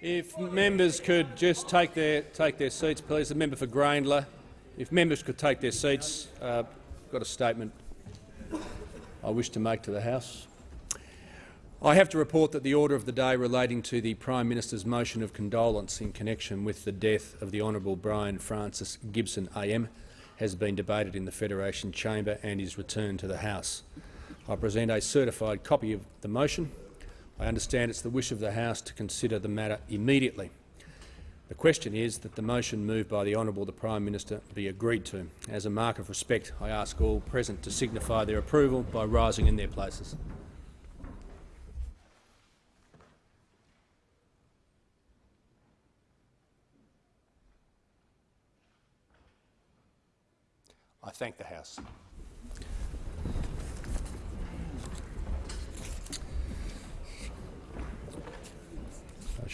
If members could just take their take their seats, please. The member for Grayndler. If members could take their seats, uh, got a statement I wish to make to the House. I have to report that the order of the day relating to the Prime Minister's motion of condolence in connection with the death of the Honourable Brian Francis Gibson AM has been debated in the Federation Chamber and is returned to the House. I present a certified copy of the motion. I understand it's the wish of the House to consider the matter immediately. The question is that the motion moved by the Honourable the Prime Minister be agreed to. As a mark of respect, I ask all present to signify their approval by rising in their places. I thank the House.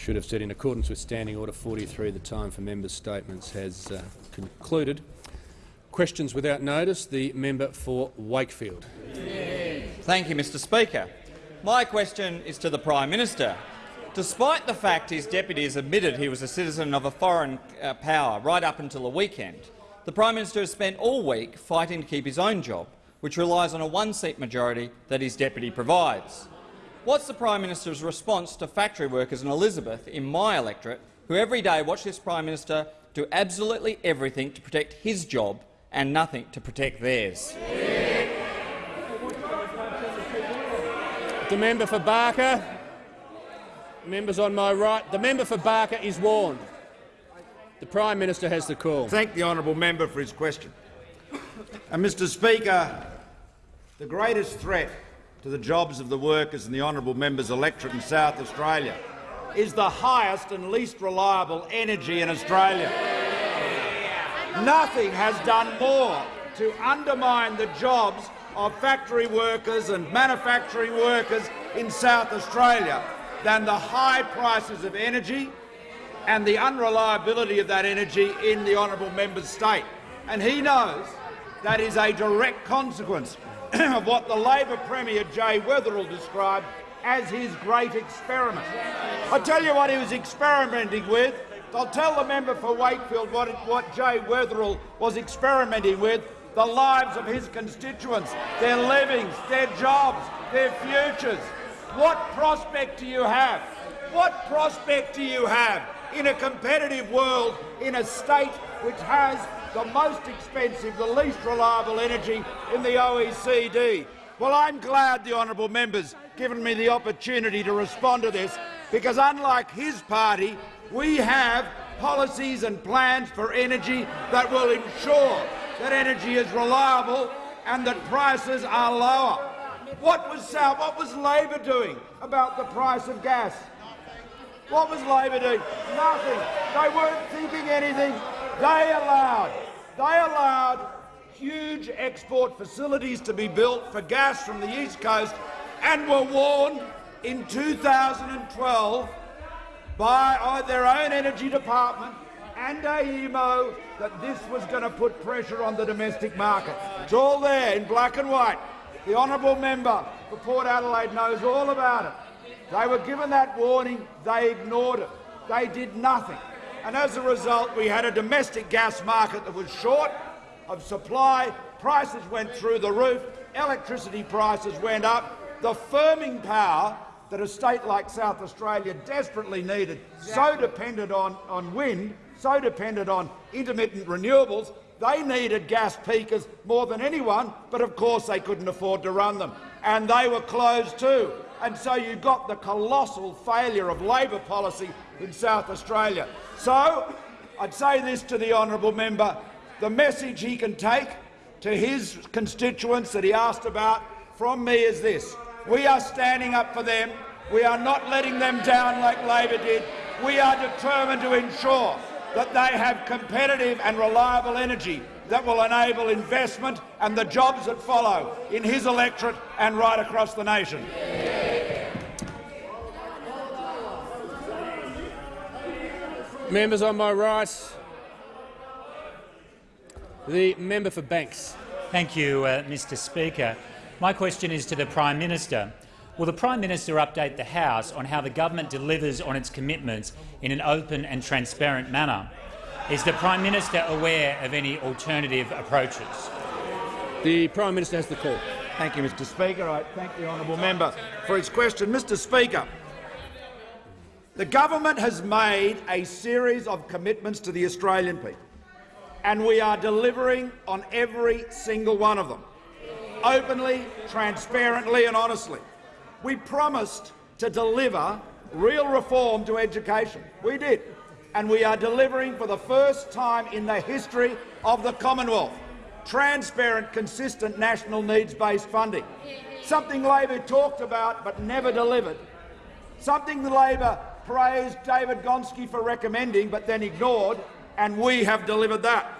Should have said, in accordance with Standing Order 43, the time for members' statements has uh, concluded. Questions without notice. The member for Wakefield. Thank you, Mr Speaker. My question is to the Prime Minister. Despite the fact his deputies admitted he was a citizen of a foreign uh, power right up until the weekend, the Prime Minister has spent all week fighting to keep his own job, which relies on a one-seat majority that his deputy provides. What's the Prime Minister's response to factory workers in Elizabeth, in my electorate, who every day watch this Prime Minister do absolutely everything to protect his job and nothing to protect theirs? The member for Barker. Members on my right. The member for Barker is warned. The Prime Minister has the call. Thank the honourable member for his question. And, Mr Speaker, the greatest threat to the jobs of the workers in the honourable member's electorate in South Australia is the highest and least reliable energy in Australia. Nothing has done more to undermine the jobs of factory workers and manufacturing workers in South Australia than the high prices of energy and the unreliability of that energy in the honourable member's state. And he knows that is a direct consequence of what the Labor Premier Jay Weatherill described as his great experiment. I tell you what he was experimenting with. I'll tell the member for Wakefield what, it, what Jay Weatherill was experimenting with, the lives of his constituents, their livings, their jobs, their futures. What prospect do you have? What prospect do you have in a competitive world in a state which has the most expensive, the least reliable energy in the OECD. Well, I'm glad the honourable member's given me the opportunity to respond to this, because unlike his party, we have policies and plans for energy that will ensure that energy is reliable and that prices are lower. What was, what was Labor doing about the price of gas? What was Labor doing? Nothing. They weren't thinking anything. They allowed, they allowed huge export facilities to be built for gas from the East Coast and were warned in 2012 by uh, their own energy department and AEMO that this was going to put pressure on the domestic market. It's all there in black and white. The honourable member for Port Adelaide knows all about it. They were given that warning, they ignored it. They did nothing. And as a result, we had a domestic gas market that was short of supply, prices went through the roof, electricity prices went up. The firming power that a state like South Australia desperately needed, so dependent on, on wind, so dependent on intermittent renewables, they needed gas peakers more than anyone, but of course they couldn't afford to run them. And they were closed too and so you got the colossal failure of Labor policy in South Australia. So I'd say this to the honourable member, the message he can take to his constituents that he asked about from me is this. We are standing up for them. We are not letting them down like Labor did. We are determined to ensure that they have competitive and reliable energy that will enable investment and the jobs that follow in his electorate and right across the nation. Members on my right. The member for Banks. Thank you, uh, Mr Speaker. My question is to the Prime Minister. Will the Prime Minister update the House on how the government delivers on its commitments in an open and transparent manner? Is the Prime Minister aware of any alternative approaches? The Prime Minister has the call. Thank you, Mr Speaker. I thank the honourable member for his question. Mr Speaker, the government has made a series of commitments to the Australian people, and we are delivering on every single one of them, openly, transparently and honestly. We promised to deliver real reform to education. We did. And we are delivering for the first time in the history of the Commonwealth transparent, consistent national needs-based funding. Something Labor talked about but never delivered. Something the Labor praised David Gonski for recommending but then ignored, and we have delivered that.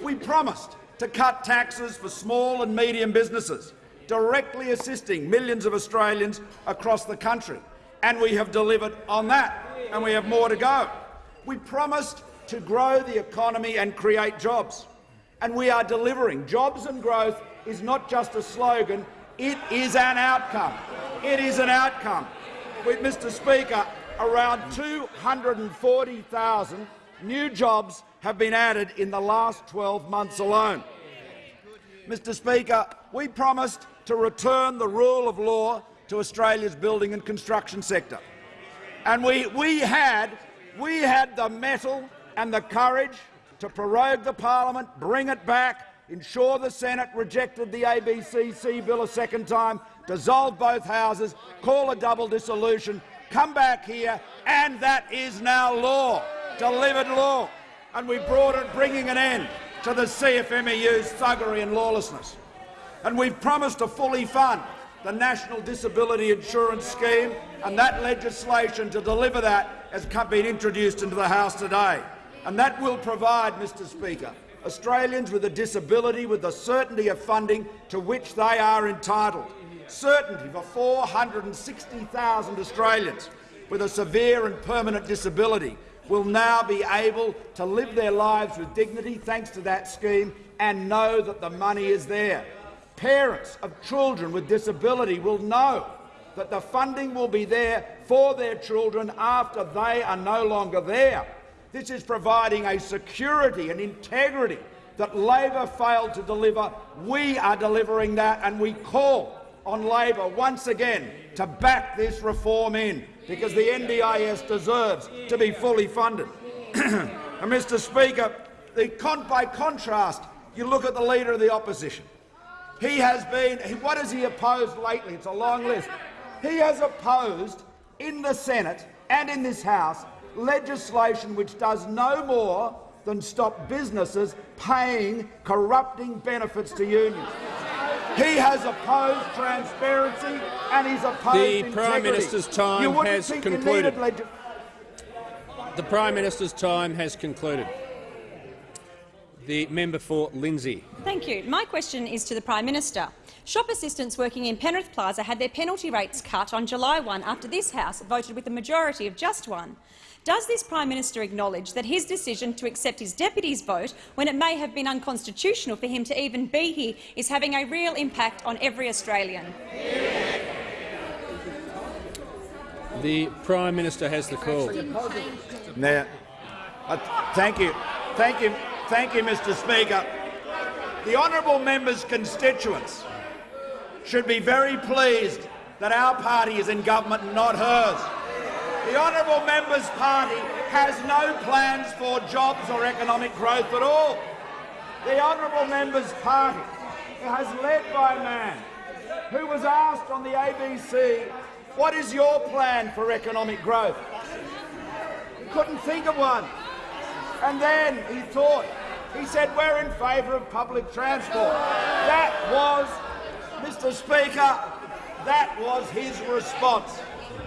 We promised to cut taxes for small and medium businesses, directly assisting millions of Australians across the country, and we have delivered on that, and we have more to go. We promised to grow the economy and create jobs and we are delivering. Jobs and growth is not just a slogan, it is an outcome. It is an outcome. With Mr Speaker, around 240,000 new jobs have been added in the last 12 months alone. Mr Speaker, we promised to return the rule of law to Australia's building and construction sector. And we, we, had, we had the mettle and the courage to prorogue the parliament, bring it back, ensure the Senate rejected the ABCC bill a second time, dissolve both houses, call a double dissolution, come back here, and that is now law, delivered law. And we brought it, bringing an end to the CFMEU's thuggery and lawlessness. And we've promised to fully fund the National Disability Insurance Scheme, and that legislation to deliver that has been introduced into the House today and that will provide, Mr Speaker, Australians with a disability with the certainty of funding to which they are entitled. Certainty for 460,000 Australians with a severe and permanent disability will now be able to live their lives with dignity thanks to that scheme and know that the money is there. Parents of children with disability will know that the funding will be there for their children after they are no longer there. This is providing a security and integrity that Labor failed to deliver. We are delivering that, and we call on Labor once again to back this reform in, because the NDIS deserves to be fully funded. and Mr Speaker, con by contrast, you look at the Leader of the Opposition. He has been— what has he opposed lately? It's a long list. He has opposed in the Senate and in this House legislation which does no more than stop businesses paying corrupting benefits to unions. He has opposed transparency and he's opposed The integrity. Prime Minister's time has concluded. The Prime Minister's time has concluded. The member for Lindsay. Thank you. My question is to the Prime Minister. Shop assistants working in Penrith Plaza had their penalty rates cut on July 1 after this House voted with a majority of just one. Does this Prime Minister acknowledge that his decision to accept his deputy's vote, when it may have been unconstitutional for him to even be here, is having a real impact on every Australian? The Prime Minister has the call. Now, uh, thank you, thank you, thank you, Mr. Speaker. The honourable member's constituents should be very pleased that our party is in government and not hers. The honourable member's party has no plans for jobs or economic growth at all. The honourable member's party has led by a man who was asked on the ABC, what is your plan for economic growth? He couldn't think of one. And then he thought, he said, we're in favour of public transport. That was, Mr Speaker, that was his response.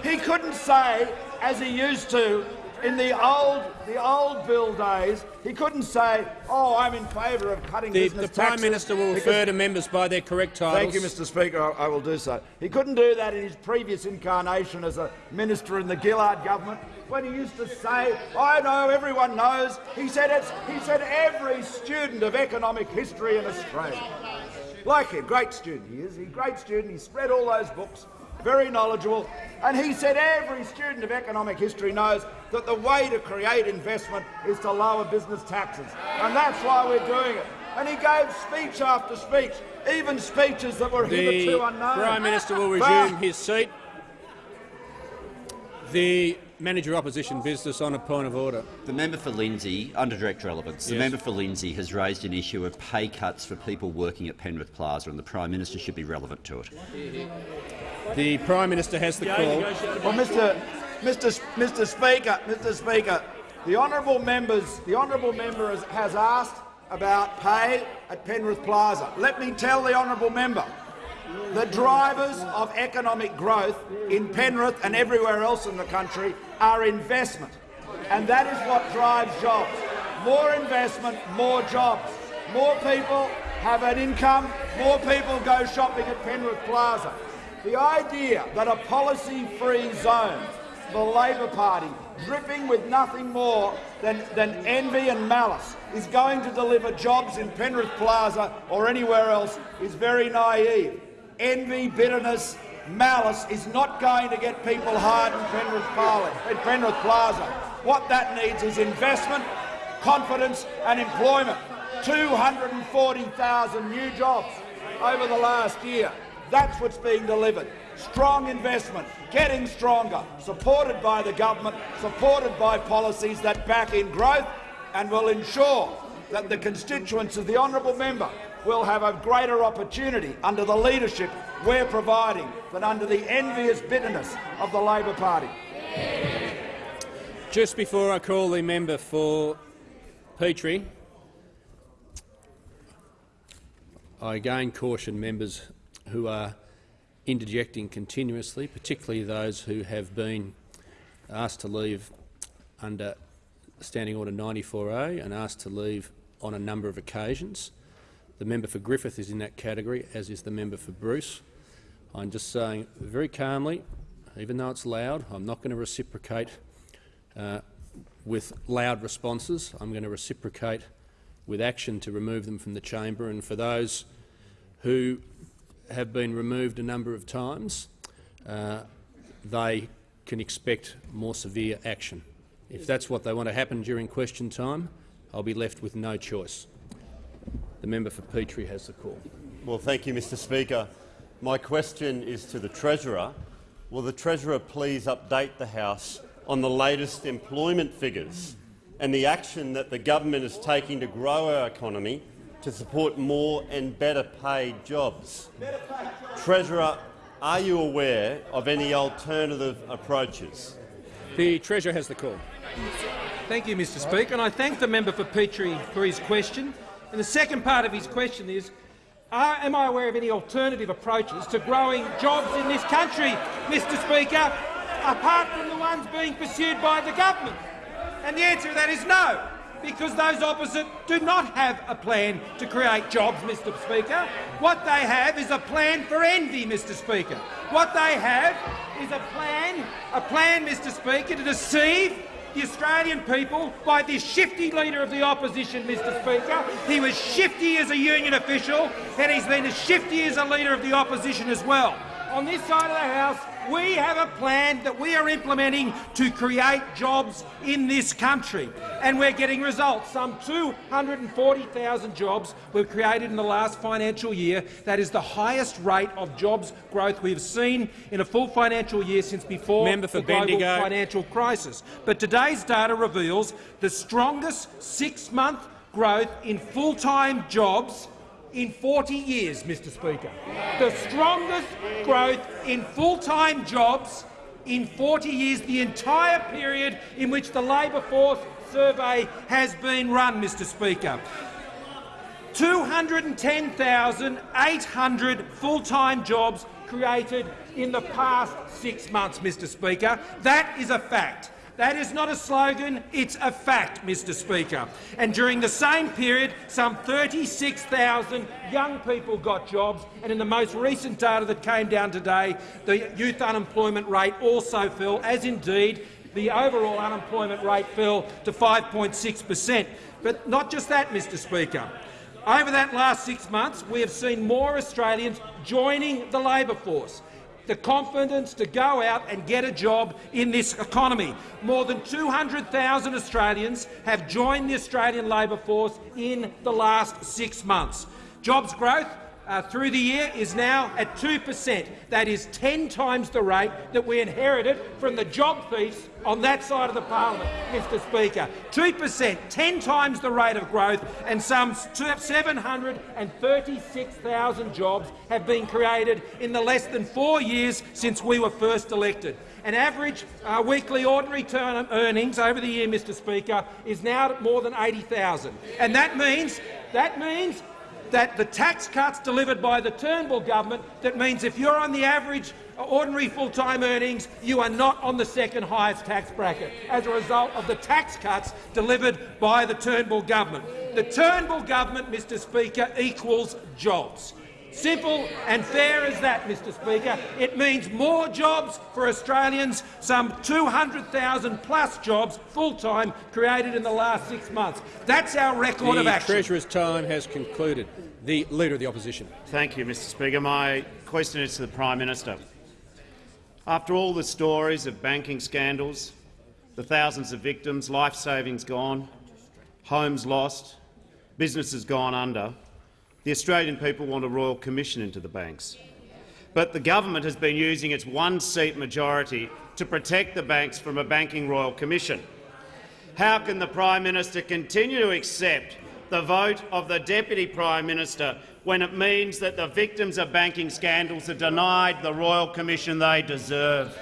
He couldn't say as he used to in the old the old bill days, he couldn't say, "Oh, I'm in favour of cutting the, business The Prime Minister will refer to members by their correct titles. Thank you, Mr. Speaker. I, I, will do so. He couldn't do that in his previous incarnation as a minister in the Gillard government, when he used to say, "I know, everyone knows." He said it's. He said every student of economic history in Australia, like him, great student he is. He's a great student. He's read all those books. Very knowledgeable, and he said every student of economic history knows that the way to create investment is to lower business taxes, and that's why we're doing it. And he gave speech after speech, even speeches that were The hitherto unknown. Prime Minister will But- resume his seat. The Manager Opposition Business on a point of order. The member for Lindsay, under direct relevance, the Yes. member for Lindsay has raised an issue of pay cuts for people working at Penrith Plaza, and the Prime Minister should be relevant to it. The Prime Minister has the call. Well, Mr. Mr. Mr. Speaker, Mr. Speaker, the honourable members, the honourable member has, has asked about pay at Penrith Plaza. Let me tell the honourable member, the drivers of economic growth in Penrith and everywhere else in the country are investment, and that is what drives jobs. More investment, more jobs. More people have an income, more people go shopping at Penrith Plaza. The idea that a policy-free zone, the Labor Party, dripping with nothing more than, than envy and malice, is going to deliver jobs in Penrith Plaza or anywhere else is very naive. Envy, bitterness, malice is not going to get people hired in Penrith, Parli- in Penrith Plaza. What that needs is investment, confidence and employment. 240,000 new jobs over the last year. That's what's being delivered. Strong investment, getting stronger, supported by the government, supported by policies that back in growth and will ensure that the constituents of the honourable member will have a greater opportunity under the leadership we're providing than under the envious bitterness of the Labor Party. Just before I call the member for Petrie, I again caution members who are interjecting continuously, particularly those who have been asked to leave under Standing Order 94A and asked to leave on a number of occasions. The member for Griffith is in that category, as is the member for Bruce. I'm just saying very calmly, even though it's loud, I'm not going to reciprocate uh, with loud responses. I'm going to reciprocate with action to remove them from the chamber. And for those who have been removed a number of times, uh, they can expect more severe action. If that's what they want to happen during question time, I'll be left with no choice. The member for Petrie has the call. Well, thank you, Mr Speaker. My question is to the Treasurer. Will the Treasurer please update the House on the latest employment figures and the action that the government is taking to grow our economy to support more and better paid jobs? Treasurer, are you aware of any alternative approaches? The Treasurer has the call. Thank you, Mr Speaker, and I thank the member for Petrie for his question. And the second part of his question is, are, am I aware of any alternative approaches to growing jobs in this country, Mr Speaker, apart from the ones being pursued by the government? And the answer to that is no, because those opposite do not have a plan to create jobs, Mr Speaker. What they have is a plan for envy, Mr Speaker. What they have is a plan, a plan, Mr Speaker, to deceive the Australian people by this shifty leader of the opposition, Mr Speaker. He was shifty as a union official, and he's been as shifty as a leader of the opposition as well. On this side of the House, we have a plan that we are implementing to create jobs in this country, and we're getting results. Some 240,000 jobs were created in the last financial year. That is the highest rate of jobs growth we've seen in a full financial year since before Member for the global financial crisis. But today's data reveals the strongest six-month growth in full-time jobs in 40 years, Mr Speaker. The strongest growth in full-time jobs in 40 years, the entire period in which the labour force survey has been run, Mr Speaker. 210,800 full-time jobs created in the past six months, Mr Speaker. That is a fact. That is not a slogan, it's a fact, Mr Speaker. And during the same period, some 36,000 young people got jobs, and in the most recent data that came down today, the youth unemployment rate also fell, as indeed the overall unemployment rate fell to 5.6 per cent. But not just that, Mr Speaker. Over that last six months, we have seen more Australians joining the labour force. The confidence to go out and get a job in this economy. More than 200,000 Australians have joined the Australian labour force in the last six months. Jobs growth uh, through the year is now at 2 per cent. That is 10 times the rate that we inherited from the job thieves on that side of the parliament, Mr Speaker. 2 per cent, 10 times the rate of growth, and some 736,000 jobs have been created in the less than four years since we were first elected. An average uh, weekly ordinary term earnings over the year, Mr Speaker, is now more than 80,000, and that means that means that the tax cuts delivered by the Turnbull government, that means if you're on the average uh, ordinary full-time earnings, you are not on the second highest tax bracket as a result of the tax cuts delivered by the Turnbull government. The Turnbull government, Mr Speaker, equals jobs. Simple and fair as that, Mr Speaker. It means more jobs for Australians, some 200,000 plus jobs full-time created in the last six months. That's our record the of action. The Treasurer's time has concluded. The Leader of the Opposition. Thank you, Mr Speaker. My question is to the Prime Minister. After all the stories of banking scandals, the thousands of victims, life savings gone, homes lost, businesses gone under, the Australian people want a royal commission into the banks. But the government has been using its one-seat majority to protect the banks from a banking royal commission. How can the Prime Minister continue to accept the vote of the Deputy Prime Minister when it means that the victims of banking scandals are denied the royal commission they deserve?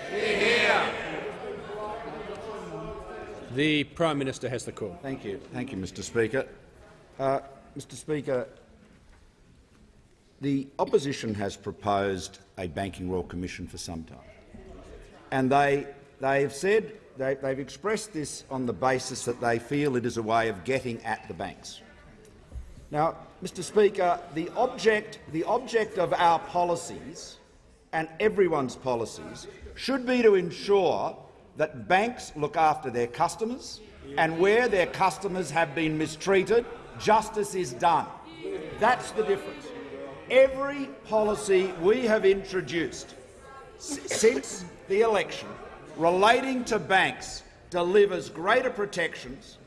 The Prime Minister has the call. Thank you. Thank you, Mr Speaker. Uh, Mr Speaker, the opposition has proposed a banking royal commission for some time, and they they've said they, they've expressed this on the basis that they feel it is a way of getting at the banks. Now, Mr Speaker, the object, the object of our policies and everyone's policies should be to ensure that banks look after their customers, and where their customers have been mistreated, justice is done. That's the difference. Every policy we have introduced since the election relating to banks delivers greater protections,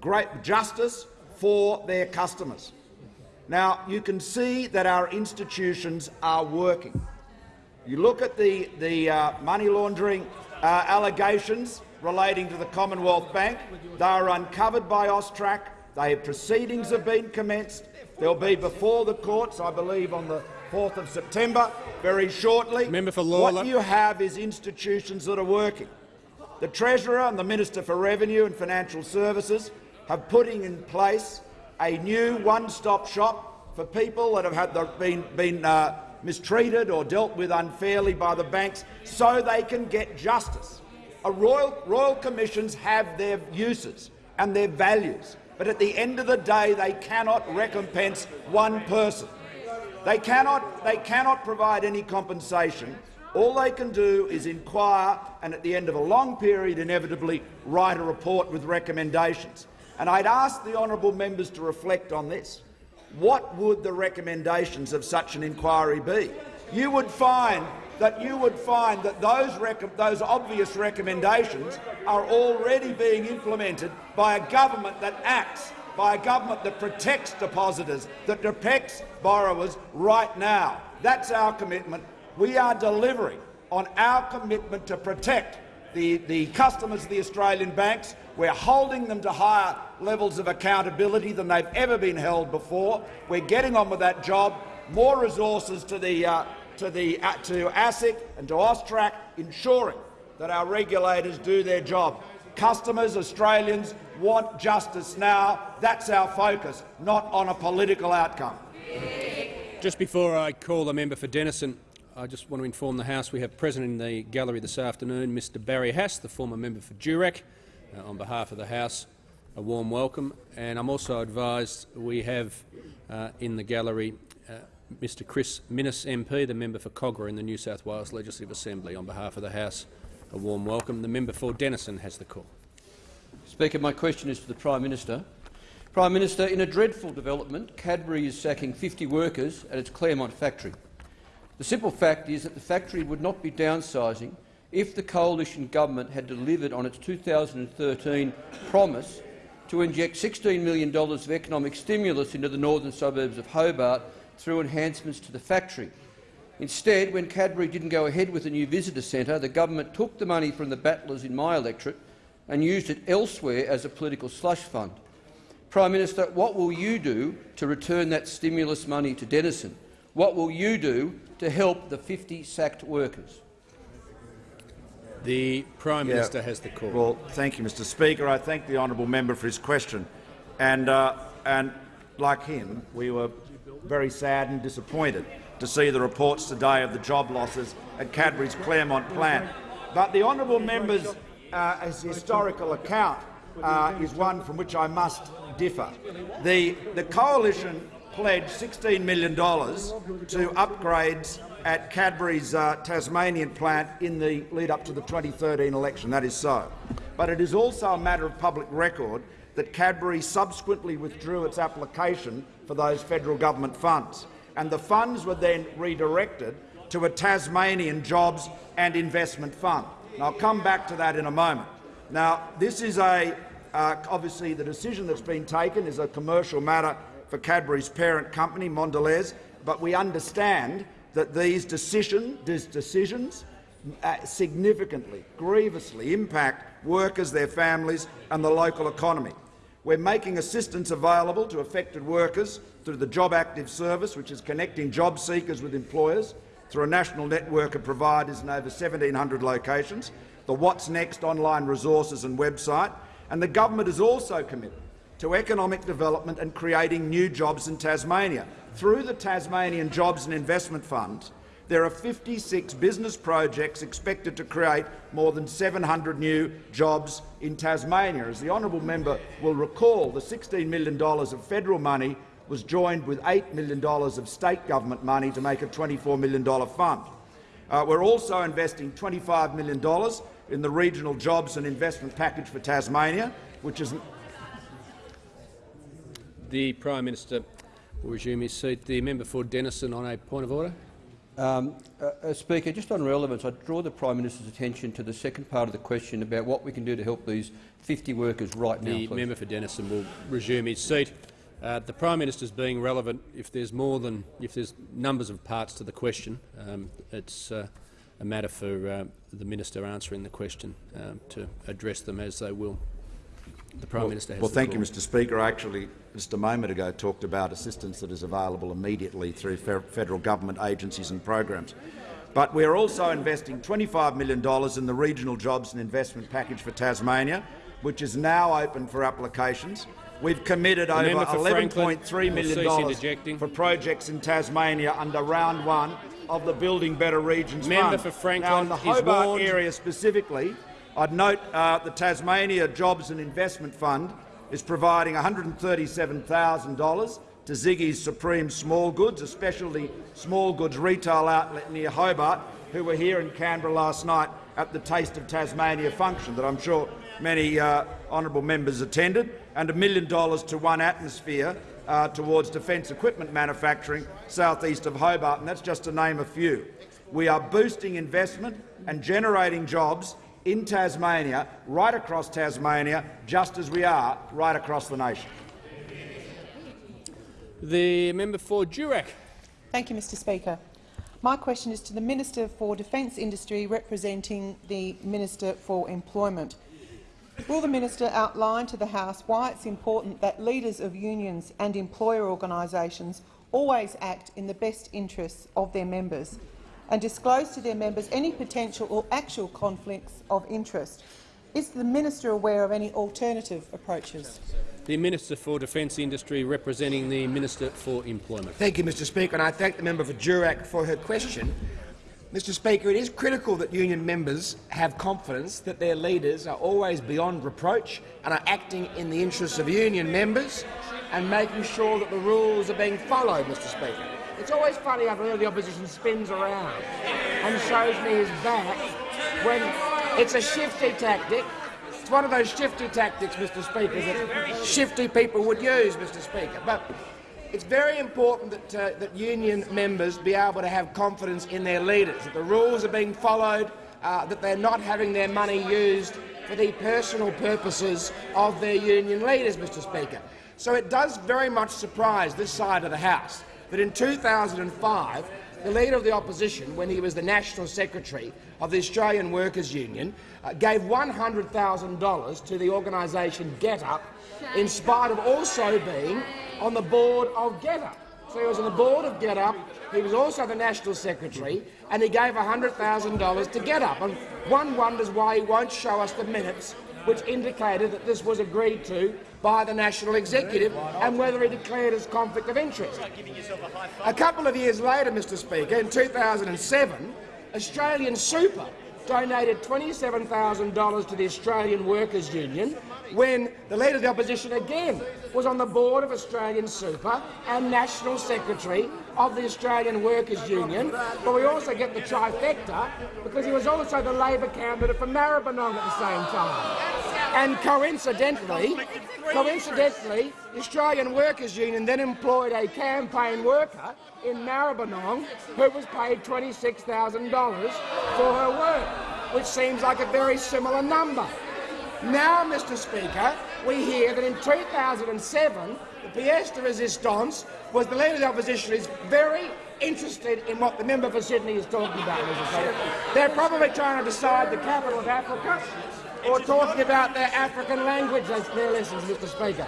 great justice for their customers. Now, you can see that our institutions are working. You look at the, the uh, money laundering uh, allegations relating to the Commonwealth Bank. They are uncovered by Austrac. They have proceedings have been commenced. They'll be before the courts, I believe, on the 4th of September, very shortly. Member for Lalor. What you have is institutions that are working. The Treasurer and the Minister for Revenue and Financial Services have putting in place a new one-stop shop for people that have had the, been, been uh, mistreated or dealt with unfairly by the banks so they can get justice. A royal, royal commissions have their uses and their values, but at the end of the day they cannot recompense one person. They cannot, they cannot provide any compensation. All they can do is inquire and at the end of a long period inevitably write a report with recommendations. And I'd ask the honourable members to reflect on this. What would the recommendations of such an inquiry be? You would find that you would find that those, those obvious recommendations are already being implemented by a government that acts, by a government that protects depositors, that protects borrowers right now. That's our commitment. We are delivering on our commitment to protect the, the customers of the Australian banks. We're holding them to higher levels of accountability than they've ever been held before. We're getting on with that job. More resources to the uh, to the uh, to ASIC and to Austrac, ensuring that our regulators do their job. Customers, Australians, want justice now. That's our focus, not on a political outcome. Just before I call the member for Denison, I just want to inform the House we have present in the gallery this afternoon Mr Barry Haase, the former member for Durack. Uh, on behalf of the House, a warm welcome. And I'm also advised we have uh, in the gallery uh, Mr Chris Minns MP, the member for Kogarah in the New South Wales Legislative Assembly. On behalf of the House, a warm welcome. The member for Denison has the call. Speaker, my question is to the Prime Minister. Prime Minister, in a dreadful development, Cadbury is sacking 50 workers at its Claremont factory. The simple fact is that the factory would not be downsizing if the coalition government had delivered on its 2013 promise to inject $16 million of economic stimulus into the northern suburbs of Hobart through enhancements to the factory. Instead, when Cadbury didn't go ahead with the new visitor centre, the government took the money from the battlers in my electorate and used it elsewhere as a political slush fund. Prime Minister, what will you do to return that stimulus money to Denison? What will you do to help the 50 sacked workers? The Prime Yeah. Minister has the call. Well, thank you, Mr Speaker. I thank the honourable member for his question. And, uh, and like him, we were very sad and disappointed to see the reports today of the job losses at Cadbury's Claremont plant. But the honourable member's uh, historical account uh, is one from which I must differ. The, the coalition pledged $16 million to upgrades at Cadbury's uh, Tasmanian plant in the lead up to the 2013 election. That is so. But it is also a matter of public record that Cadbury subsequently withdrew its application for those federal government funds, and the funds were then redirected to a Tasmanian jobs and investment fund. And I'll come back to that in a moment. Now, this is a uh, obviously the decision that's been taken is a commercial matter for Cadbury's parent company, Mondelez, but we understand that these decision, these decisions uh, significantly, grievously impact workers, their families and the local economy. We're making assistance available to affected workers through the Job Active Service, which is connecting job seekers with employers through a national network of providers in over 1,700 locations, the What's Next online resources and website, and the government is also committed to economic development and creating new jobs in Tasmania. Through the Tasmanian Jobs and Investment Fund, there are 56 business projects expected to create more than 700 new jobs in Tasmania. As the honourable member will recall, the $16 million of federal money was joined with $8 million of state government money to make a $24 million fund. Uh, we're also investing $25 million in the regional jobs and investment package for Tasmania, which is The Prime Minister will resume his seat. The member for Denison on a point of order. Um, uh, uh, Speaker, just on relevance, I draw the Prime Minister's attention to the second part of the question about what we can do to help these 50 workers right now. The member for Denison will resume his seat. Uh, the Prime Minister is being relevant if there's more than if there's numbers of parts to the question. Um, it's uh, a matter for uh, the minister answering the question um, to address them as they will. The Prime well, Minister has Well, the thank you, Mr Speaker. I actually just a moment ago talked about assistance that is available immediately through fe federal government agencies and programs. But we're also investing $25 million in the Regional Jobs and Investment Package for Tasmania, which is now open for applications. We've committed The over member for Franklin $11.3 will million cease dollars interjecting. for projects in Tasmania under round one of the Building Better Regions Member Fund. for Franklin now, in the Hobart area specifically, I'd note uh, the Tasmania Jobs and Investment Fund is providing $137,000 to Ziggy's Supreme Small Goods, a specialty small goods retail outlet near Hobart, who were here in Canberra last night at the Taste of Tasmania function that I'm sure many uh, honourable members attended, and a million dollars to One Atmosphere uh, towards defence equipment manufacturing southeast of Hobart, and that's just to name a few. We are boosting investment and generating jobs in Tasmania, right across Tasmania, just as we are right across the nation. The member for Durack. Thank you, Mr Speaker. My question is to the Minister for Defence Industry representing the Minister for Employment. Will the minister outline to the House why it's important that leaders of unions and employer organisations always act in the best interests of their members and disclose to their members any potential or actual conflicts of interest? Is the minister aware of any alternative approaches? The Minister for Defence Industry representing the Minister for Employment. Thank you, Mr Speaker, and I thank the member for Durack for her question. Mr Speaker, it is critical that union members have confidence that their leaders are always beyond reproach and are acting in the interests of union members and making sure that the rules are being followed, Mr Speaker. It's always funny how the opposition spins around and shows me his back when it's a shifty tactic. It's one of those shifty tactics, Mr Speaker, that shifty people would use, Mr Speaker. But it's very important that, uh, that union members be able to have confidence in their leaders, that the rules are being followed, uh, that they're not having their money used for the personal purposes of their union leaders, Mr Speaker. So it does very much surprise this side of the House that in 2005 the Leader of the Opposition, when he was the National Secretary of the Australian Workers' Union, uh, gave $100,000 to the organisation GetUp in spite of also being on the board of GetUp. So he was on the board of GetUp, he was also the National Secretary, and he gave $100,000 to GetUp. And one wonders why he won't show us the minutes which indicated that this was agreed to by the National Executive and whether he declared his conflict of interest. A couple of years later, Mr Speaker, in 2007, Australian Super donated $27,000 to the Australian Workers' Union when the Leader of the Opposition again was on the board of Australian Super and National Secretary of the Australian Workers' Union, but we also get the trifecta because he was also the Labor candidate for Maribyrnong at the same time. And coincidentally, coincidentally, the Australian Workers' Union then employed a campaign worker in Maribyrnong who was paid $26,000 for her work, which seems like a very similar number. Now, Mr Speaker, we hear that in 2007 the pièce de résistance was the Leader of the Opposition is very interested in what the member for Sydney is talking about, Mr. They're probably trying to decide the capital of Africa or talking about their African language, their lessons, Mr Speaker.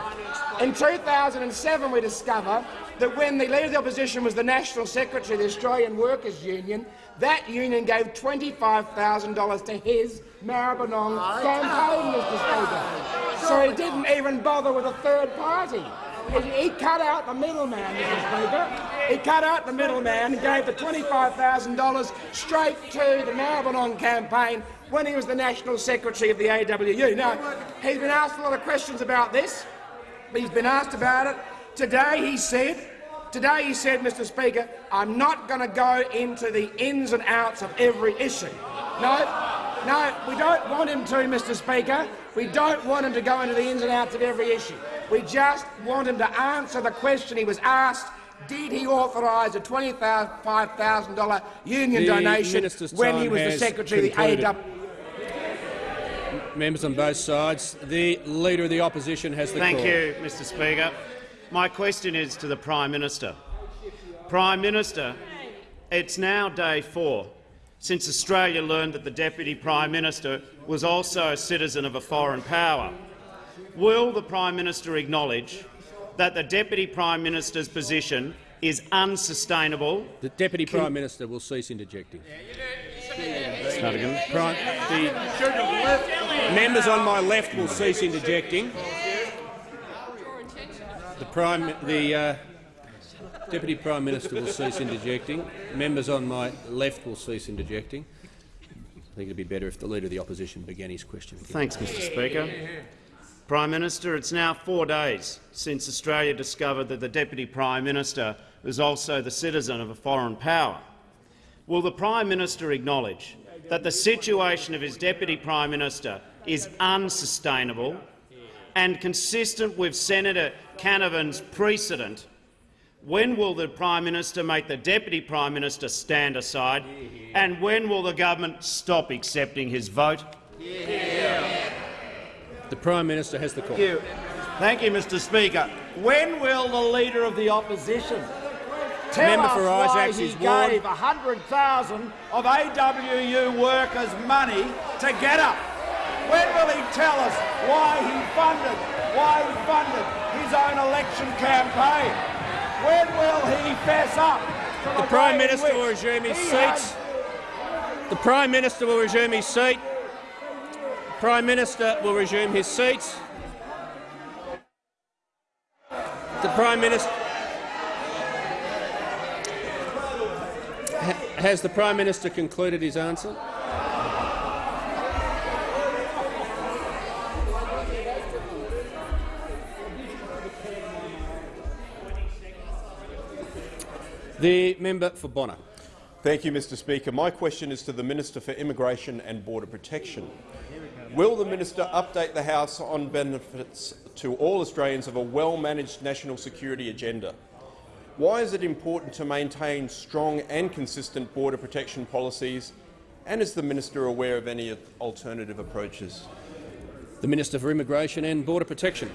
In 2007 we discover that when the Leader of the Opposition was the National Secretary of the Australian Workers' Union, that union gave $25,000 to his Maribyrnong campaign, Mr Speaker. So he didn't even bother with a third party. He, he cut out the middleman, Mr Speaker. He cut out the middleman and gave the $25,000 straight to the Maribyrnong campaign when he was the National Secretary of the AWU. Now, he's been asked a lot of questions about this. He's been asked about it. Today he said Today he said, Mr Speaker, I'm not going to go into the ins and outs of every issue. No, no, we don't want him to, Mr Speaker. We don't want him to go into the ins and outs of every issue. We just want him to answer the question he was asked did he authorise a $25,000 union The donation when he was the Secretary concluded. of the AW? Members on both sides. The Leader of the Opposition has the Thank call. you, Mr Speaker. My question is to the Prime Minister. Prime Minister, it's now day four since Australia learned that the Deputy Prime Minister was also a citizen of a foreign power. Will the Prime Minister acknowledge that the Deputy Prime Minister's position is unsustainable? The Deputy Prime Minister will cease interjecting. Prime, the members on my left will cease interjecting. The Prime, the uh, Deputy Prime Minister will cease interjecting. Members on my left will cease interjecting. I think it would be better if the Leader of the Opposition began his question again. Thanks, Mr Speaker. Prime Minister, it's now four days since Australia discovered that the Deputy Prime Minister was also the citizen of a foreign power. Will the Prime Minister acknowledge that the situation of his Deputy Prime Minister is unsustainable and consistent with Senator Canavan's precedent? When will the Prime Minister make the Deputy Prime Minister stand aside, and when will the government stop accepting his vote? The Prime Minister has the call. Thank you. Thank you, Mr Speaker. When will the Leader of the Opposition tell Member for why Isaacs he is warned. gave 100,000 of AWU workers' money to GetUp? When will he tell us why he funded, why he funded his own election campaign? When will he fess up? The Prime Minister will resume his seat. The Prime Minister will resume his seat. Prime Minister will resume his seat. The Prime Minister Ha- has the Prime Minister concluded his answer? The member for Bonner. Thank you, Mr Speaker. My question is to the Minister for Immigration and Border Protection. Will the minister update the House on benefits to all Australians of a well-managed national security agenda? Why is it important to maintain strong and consistent border protection policies, and is the minister aware of any alternative approaches? The Minister for Immigration and Border Protection.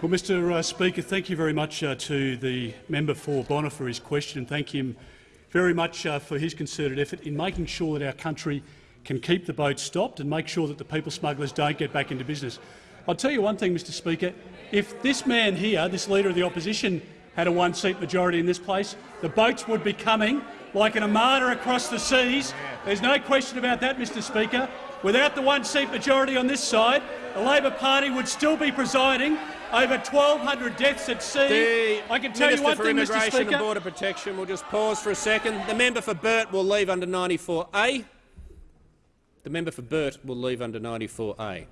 Well, Mr uh, Speaker, thank you very much uh, to the member for Bonner for his question. Thank him very much uh, for his concerted effort in making sure that our country can keep the boats stopped and make sure that the people smugglers don't get back into business. I'll tell you one thing, Mr Speaker. If this man here, this Leader of the Opposition, had a one-seat majority in this place, the boats would be coming like an armada across the seas. There's no question about that, Mr Speaker. Without the one-seat majority on this side, the Labor Party would still be presiding over 1,200 deaths at sea. The I can tell Minister you one for thing, Mr Speaker. and Border Protection will just pause for a second. The member for Burt will leave under 94A. The member for Burt will leave under 94A.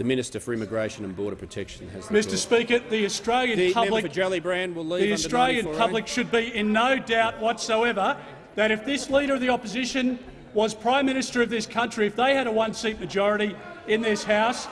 The Minister for Immigration and Border Protection has the Mr. Speaker, the Australian The public, for Jellybrand will leave the Australian public should be in no doubt whatsoever that if this Leader of the Opposition was Prime Minister of this country, if they had a one-seat majority in this House,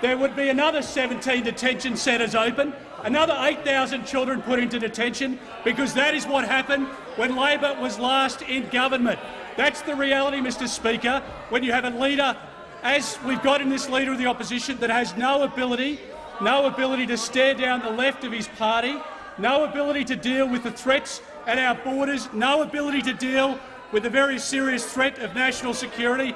there would be another 17 detention centres open, another 8,000 children put into detention, because that is what happened when Labor was last in government. That's the reality, Mr Speaker, when you have a leader, as we've got in this Leader of the Opposition, that has no ability, no ability to stare down the left of his party, no ability to deal with the threats at our borders, no ability to deal with the very serious threat of national security.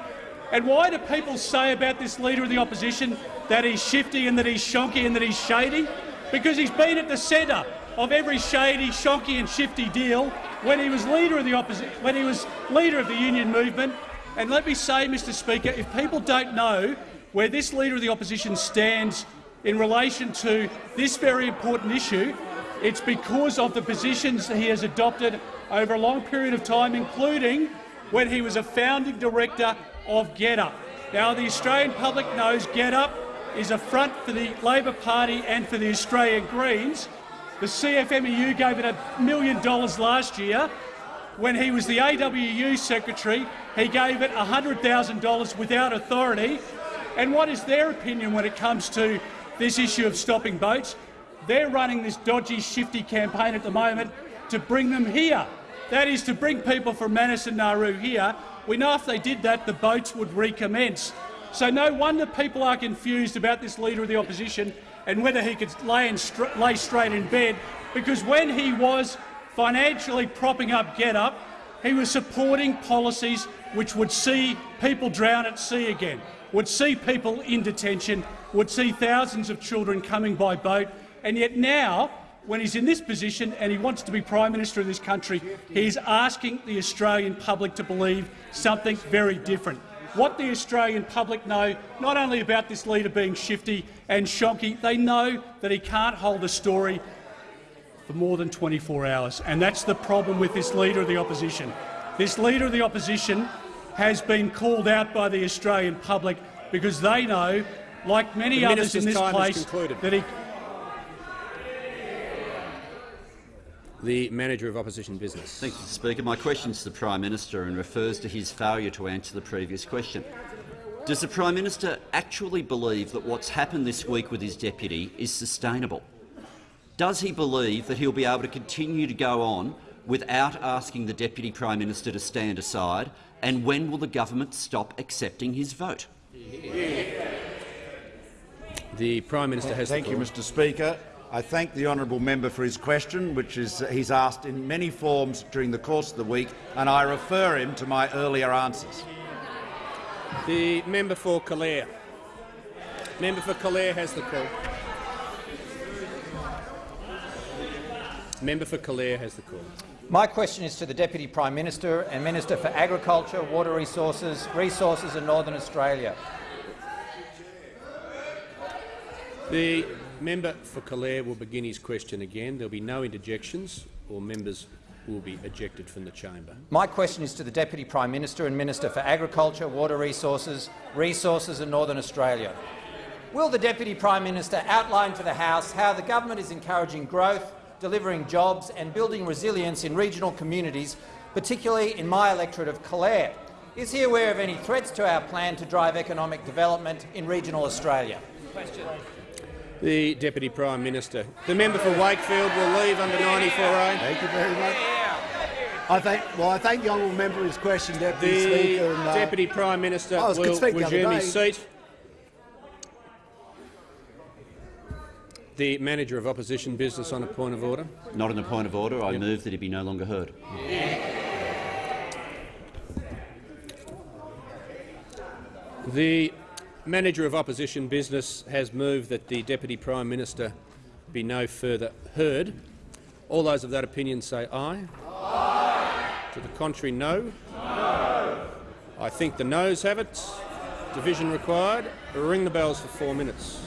And why do people say about this Leader of the Opposition that he's shifty and that he's shonky and that he's shady? Because he's been at the centre of every shady, shonky and shifty deal when he was Leader of the Opposition, when he was Leader of the Union Movement. And let me say, Mr Speaker, if people don't know where this Leader of the Opposition stands in relation to this very important issue, it's because of the positions he has adopted over a long period of time, including when he was a founding director of GetUp. Now, the Australian public knows GetUp is a front for the Labor Party and for the Australian Greens. The CFMEU gave it a million dollars last year. When he was the AWU secretary, he gave it $100,000 without authority. And what is their opinion when it comes to this issue of stopping boats? They're running this dodgy, shifty campaign at the moment to bring them here. That is to bring people from Manus and Nauru here. We know if they did that, the boats would recommence. So no wonder people are confused about this Leader of the Opposition and whether he could lay, lay straight in bed, because when he was financially propping up GetUp, he was supporting policies which would see people drown at sea again, would see people in detention, would see thousands of children coming by boat, and yet now, when he's in this position and he wants to be Prime Minister of this country, he's asking the Australian public to believe something very different. What the Australian public know, not only about this leader being shifty and shonky, they know that he can't hold a story for more than 24 hours, and that's the problem with this Leader of the Opposition. This Leader of the Opposition has been called out by the Australian public because they know, like many The others in this place, that he The Manager of Opposition Business. Thank you, Mr Speaker. My question is to the Prime Minister and refers to his failure to answer the previous question. Does the Prime Minister actually believe that what's happened this week with his deputy is sustainable? Does he believe that he'll be able to continue to go on without asking the Deputy Prime Minister to stand aside, and when will the government stop accepting his vote? The Prime Minister has Thank the you. Mr Speaker. I thank the honourable member for his question, which is uh, he's asked in many forms during the course of the week, and I refer him to my earlier answers. The member for Calare. Member for Calare has the call. Member for Calare has the call. My question is to the Deputy Prime Minister and Minister for Agriculture, Water Resources, Resources in Northern Australia. The member for Calare will begin his question again. There will be no interjections or members will be ejected from the chamber. My question is to the Deputy Prime Minister and Minister for Agriculture, Water Resources, Resources in Northern Australia. Will the Deputy Prime Minister outline to the House how the government is encouraging growth, delivering jobs and building resilience in regional communities, particularly in my electorate of Calare? Is he aware of any threats to our plan to drive economic development in regional Australia? Question. The Deputy Prime Minister. The member for Wakefield will leave under 94A. Thank you very much. I thank, well, I thank the honourable member for his question, Deputy The Speaker. And, uh, Deputy Prime Minister I was will the other resume his seat. The Manager of Opposition Business on a point of order. Not on a point of order. I move that he be no longer heard. The Manager of Opposition Business has moved that the Deputy Prime Minister be no further heard. All those of that opinion say aye. Aye. To the contrary, no. No. I think the noes have it. Division required. Ring the bells for four minutes.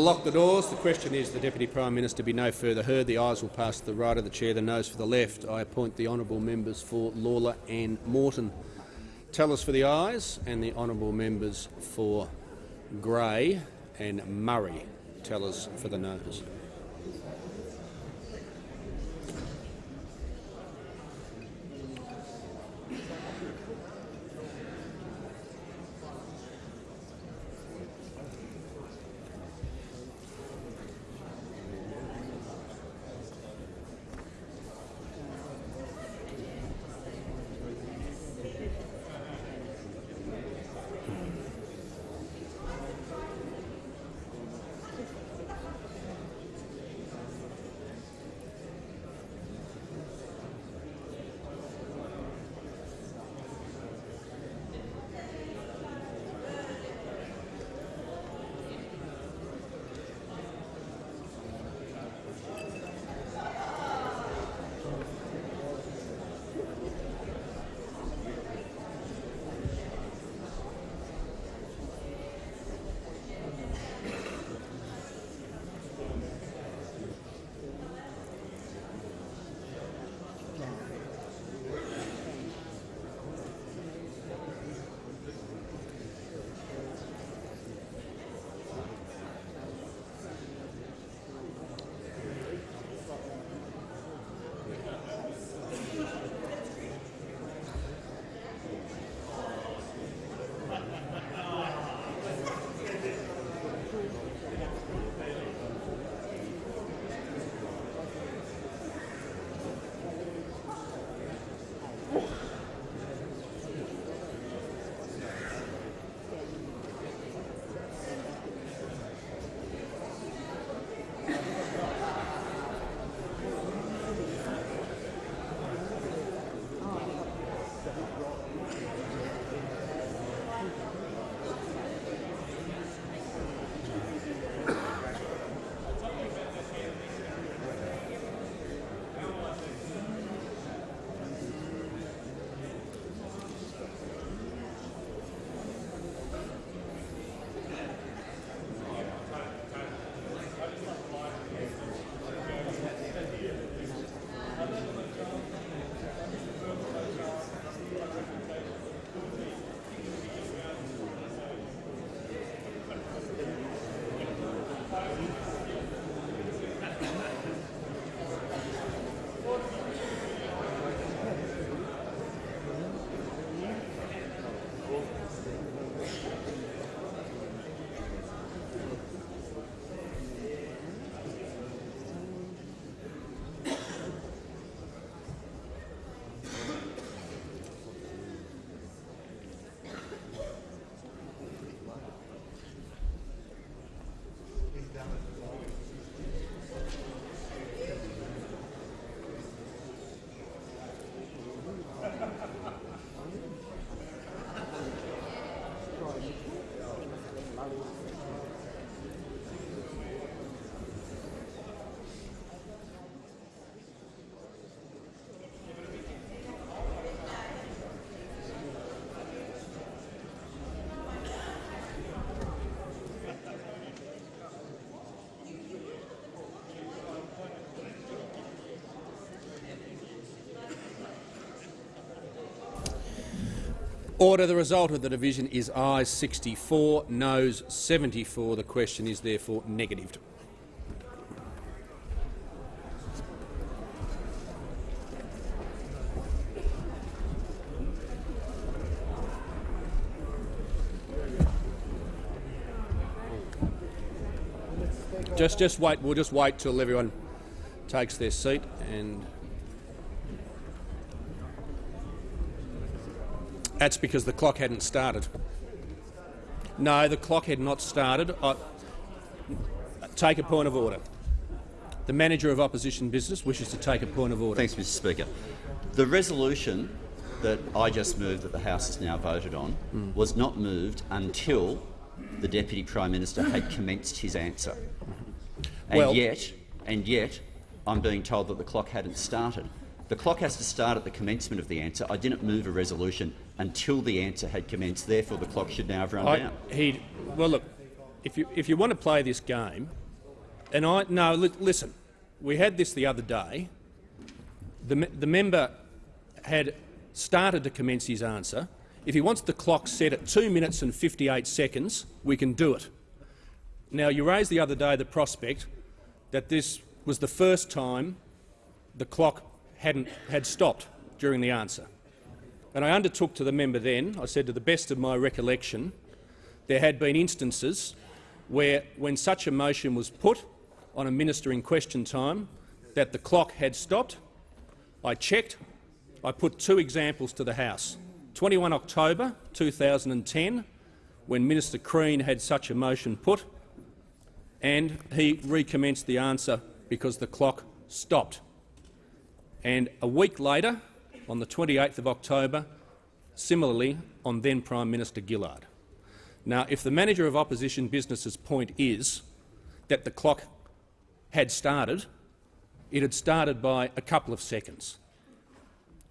Lock the doors. The question is the Deputy Prime Minister be no further heard. The ayes will pass to the right of the chair, the noes for the left. I appoint the honourable members for Lalor and Moreton. Tellers for the ayes and the honourable members for Grey and Murray. Tellers for the noes. Order. The result of the division is ayes 64, noes 74. The question is therefore negatived. Just, just wait. We'll just wait till everyone takes their seat and. That's because the clock hadn't started. No, the clock had not started. I take a point of order. The manager of opposition business wishes to take a point of order. Thanks, Mr Speaker. The resolution that I just moved that the House has now voted on Hmm. was not moved until the Deputy Prime Minister had commenced his answer. And Well- yet, and yet, I'm being told that the clock hadn't started. The clock has to start at the commencement of the answer. I didn't move a resolution until the answer had commenced. Therefore, the clock should now have run I, down. he, well, look, if you if you want to play this game, and I no, li listen, we had this the other day. The the member had started to commence his answer. If he wants the clock set at two minutes and 58 seconds, we can do it. Now, you raised the other day the prospect that this was the first time the clock hadn't had stopped during the answer. And I undertook to the member then, I said to the best of my recollection, there had been instances where, when such a motion was put on a minister in question time, that the clock had stopped. I checked. I put two examples to the House. 21 October 2010, when Minister Crean had such a motion put, and he recommenced the answer because the clock stopped. And a week later, on the 28th of October, similarly on then Prime Minister Gillard. Now, if the manager of opposition business's point is that the clock had started, it had started by a couple of seconds.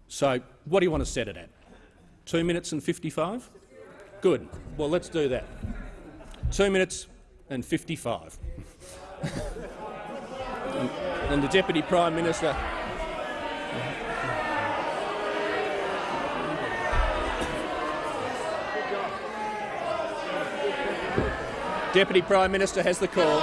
So what do you want to set it at? Two minutes and 55? Good. Well, let's do that. Two minutes and 55. and, and the Deputy Prime Minister Deputy Prime Minister has the call.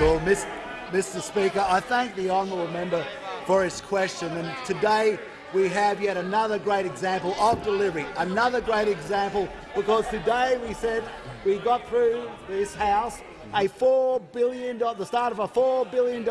Well, Mr Speaker, I thank the honourable member for his question. And today we have yet another great example of delivery, another great example, because today we said we got through this House a $4 billion, the start of a $4 billion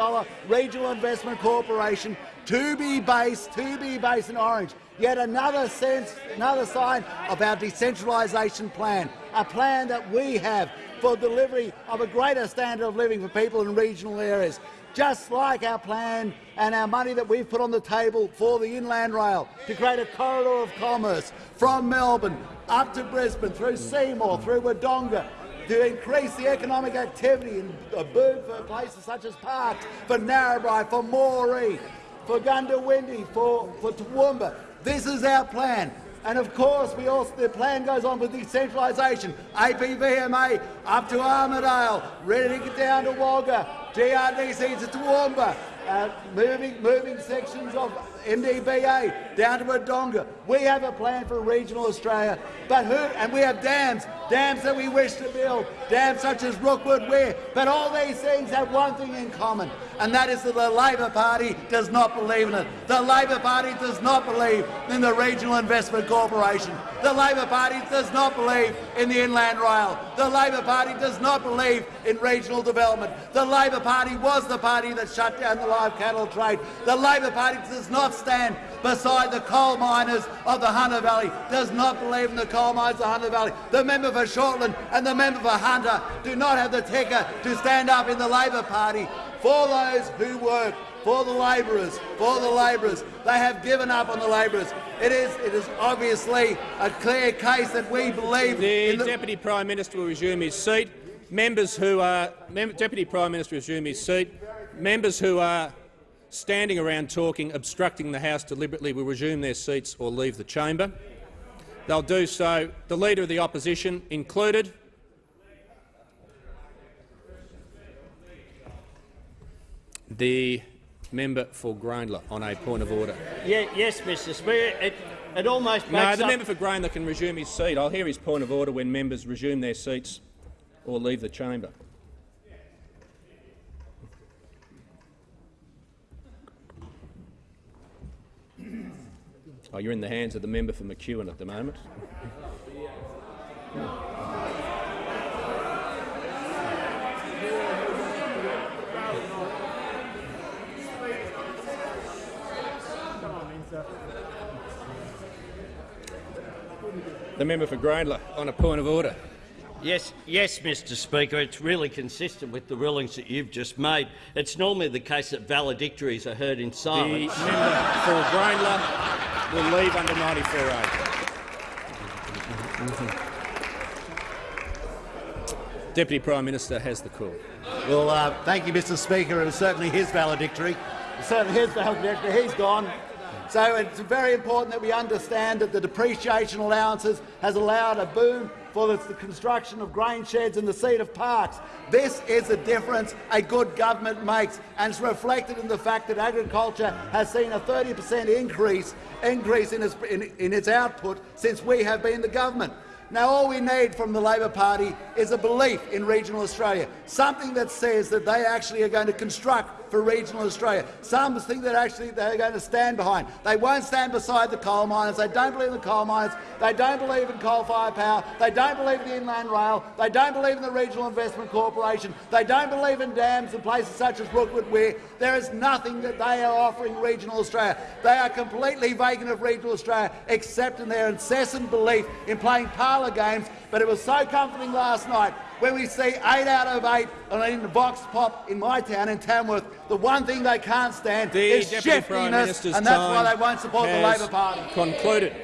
regional investment corporation to be based, to be based in Orange. Yet another sense, another sign of our decentralisation plan, a plan that we have for delivery of a greater standard of living for people in regional areas, just like our plan and our money that we've put on the table for the Inland Rail to create a corridor of commerce from Melbourne up to Brisbane, through Seymour, through Wodonga, to increase the economic activity in uh, a boom for places such as Parkes, for Narrabri, for Moree, for Goondiwindi, for, for Toowoomba. This is our plan. And of course, we also the plan goes on with decentralisation. APVMA up to Armidale, ready to get down to Wagga, GRDC to Toowoomba, uh, moving moving sections of MDBA down to Wodonga. We have a plan for regional Australia, but who? And we have dams, dams that we wish to build, dams such as Rookwood Weir. But all these things have one thing in common, and that is that the Labor Party does not believe in it. The Labor Party does not believe in the Regional Investment Corporation. The Labor Party does not believe in the Inland Rail. The Labor Party does not believe in regional development. The Labor Party was the party that shut down the live cattle trade. The Labor Party does not stand beside the coal miners of the Hunter Valley, does not believe in the coal miners of the Hunter Valley. The member for Shortland and the member for Hunter do not have the ticker to stand up in the Labor Party for those who work for the labourers, for the labourers. They have given up on the labourers. It is, it is obviously a clear case that we believe the, the Deputy Prime Minister will resume his seat. Members who are Mem Deputy Prime Minister will resume his seat. Members who are standing around talking, obstructing the House deliberately will resume their seats or leave the chamber. They'll do so, the Leader of the Opposition included. The member for Grayndler on a point of order. Yeah, yes, Mr Speaker. It, it almost No, the member for Grayndler can resume his seat. I'll hear his point of order when members resume their seats or leave the chamber. Oh, you're in the hands of the member for McEwen at the moment. The member for Grayndler on a point of order. Yes, yes, Mr Speaker. It's really consistent with the rulings that you've just made. It's normally the case that valedictories are heard in The silence. member for Grayndler will leave under 94A. Deputy Prime Minister has the call. Well, uh, thank you, Mr Speaker. It was certainly his valedictory. Certainly his valedictory. He's gone. So it's very important that we understand that the depreciation allowances has allowed a boom for the, construction of grain sheds and the seed of parks. This is the difference a good government makes, and it's reflected in the fact that agriculture has seen a 30 per cent increase, increase in its, in, in its output since we have been the government. Now, all we need from the Labor Party is a belief in regional Australia, something that says that they actually are going to construct for regional Australia, Some think that actually they're going to stand behind. They won't stand beside the coal miners. They don't believe in the coal miners. They don't believe in coal-fired power. They don't believe in the Inland Rail. They don't believe in the Regional Investment Corporation. They don't believe in dams in places such as Rookwood Weir. There is nothing that they are offering regional Australia. They are completely vacant of regional Australia, except in their incessant belief in playing parlour games. But it was so comforting last night when we see eight out of eight in the Vox Pop in my town, in Tamworth, the one thing they can't stand the is Deputy shiftiness, and that's why they won't support the Labor Party. Concluded.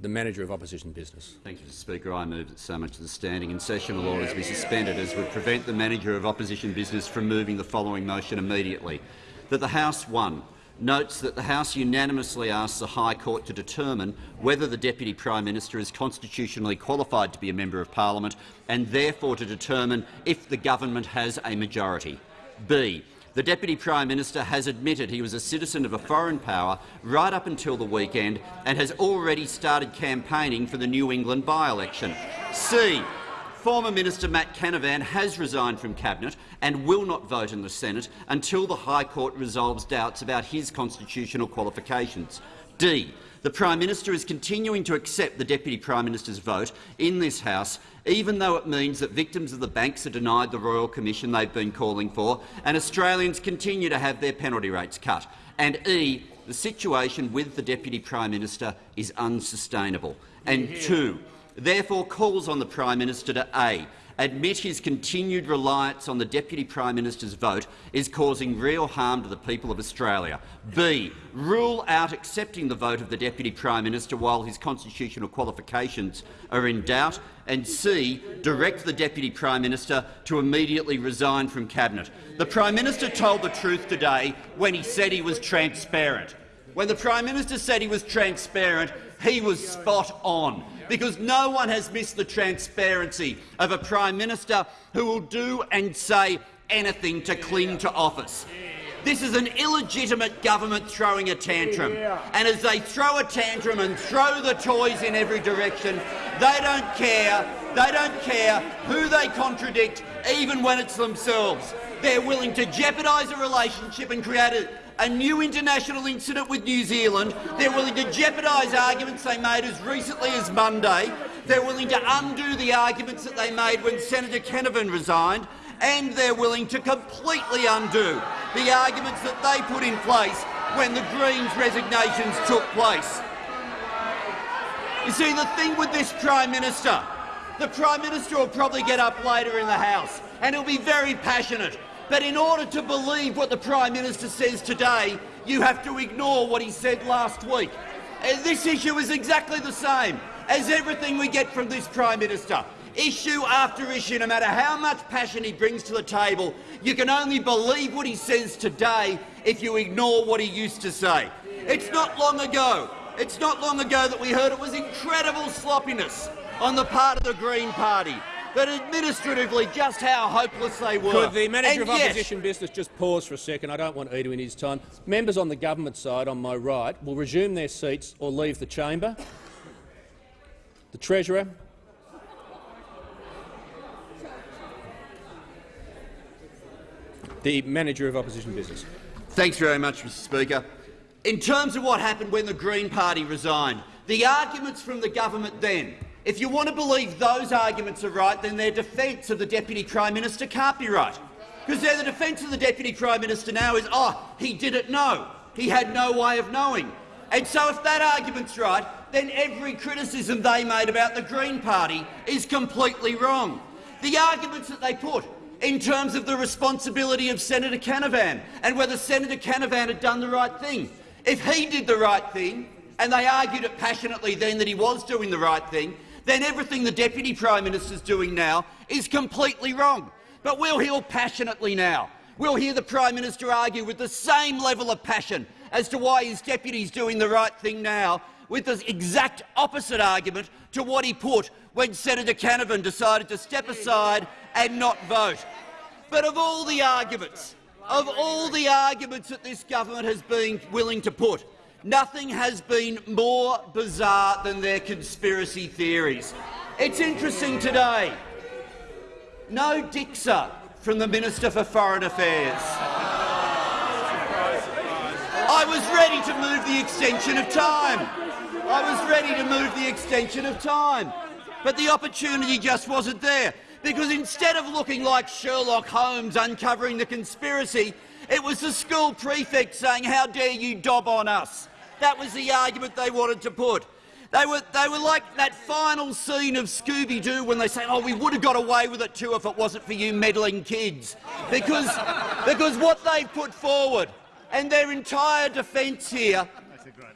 The Manager of Opposition Business. Thank you, Mr Speaker. I move that so much of the standing and sessional orders be suspended as would prevent the Manager of Opposition Business from moving the following motion immediately. That the House, one, notes that the House unanimously asks the High Court to determine whether the Deputy Prime Minister is constitutionally qualified to be a Member of Parliament and therefore to determine if the government has a majority. B. The Deputy Prime Minister has admitted he was a citizen of a foreign power right up until the weekend and has already started campaigning for the New England by-election. C. Former Minister Matt Canavan has resigned from Cabinet and will not vote in the Senate until the High Court resolves doubts about his constitutional qualifications. D. The Prime Minister is continuing to accept the Deputy Prime Minister's vote in this House, even though it means that victims of the banks are denied the Royal Commission they've been calling for, and Australians continue to have their penalty rates cut. And E. The situation with the Deputy Prime Minister is unsustainable. And two, therefore calls on the Prime Minister to A admit his continued reliance on the Deputy Prime Minister's vote is causing real harm to the people of Australia. B. Rule out accepting the vote of the Deputy Prime Minister while his constitutional qualifications are in doubt. And C. Direct the Deputy Prime Minister to immediately resign from Cabinet. The Prime Minister told the truth today when he said he was transparent. When the Prime Minister said he was transparent, he was spot on because no one has missed the transparency of a Prime Minister who will do and say anything to cling to office. This is an illegitimate government throwing a tantrum, and as they throw a tantrum and throw the toys in every direction, they don't care. They don't care who they contradict, even when it's themselves. They're willing to jeopardise a relationship and create a, a new international incident with New Zealand. They're willing to jeopardise arguments they made as recently as Monday. They're willing to undo the arguments that they made when Senator Canavan resigned. And they're willing to completely undo the arguments that they put in place when the Greens' resignations took place. You see, the thing with this Prime Minister, the Prime Minister will probably get up later in the House and he'll be very passionate. But in order to believe what the Prime Minister says today, you have to ignore what he said last week. And this issue is exactly the same as everything we get from this Prime Minister. Issue after issue, no matter how much passion he brings to the table, you can only believe what he says today if you ignore what he used to say. It's not long ago it's not long ago that we heard it was incredible sloppiness on the part of the Green Party, that administratively just how hopeless they were. Could the Manager And of yes, Opposition Business just pause for a second? I don't want Edu in his time. Members on the government side, on my right, will resume their seats or leave the chamber. The Treasurer. The Manager of Opposition Business. Thanks very much, Mr Speaker. In terms of what happened when the Green Party resigned, the arguments from the government then, if you want to believe those arguments are right, then their defence of the Deputy Prime Minister can't be right. Because their the defence of the Deputy Prime Minister now is, oh, he didn't know. He had no way of knowing. And so if that argument's right, then every criticism they made about the Green Party is completely wrong. The arguments that they put in terms of the responsibility of Senator Canavan and whether Senator Canavan had done the right thing. If he did the right thing, and they argued it passionately then that he was doing the right thing, then everything the Deputy Prime Minister is doing now is completely wrong. But we'll hear passionately now We'll hear the Prime Minister argue with the same level of passion as to why his deputy is doing the right thing now, with the exact opposite argument to what he put when Senator Canavan decided to step aside and not vote. But of all the arguments, of all the arguments that this government has been willing to put, nothing has been more bizarre than their conspiracy theories. It's interesting today. No Dixer from the Minister for Foreign Affairs. I was ready to move the extension of time. I was ready to move the extension of time. But the opportunity just wasn't there, because instead of looking like Sherlock Holmes uncovering the conspiracy, it was the school prefect saying, how dare you dob on us. That was the argument they wanted to put. They were, they were like that final scene of Scooby-Doo when they say, oh, we would have got away with it too if it wasn't for you meddling kids. Because, because what they've put forward and their entire defence here,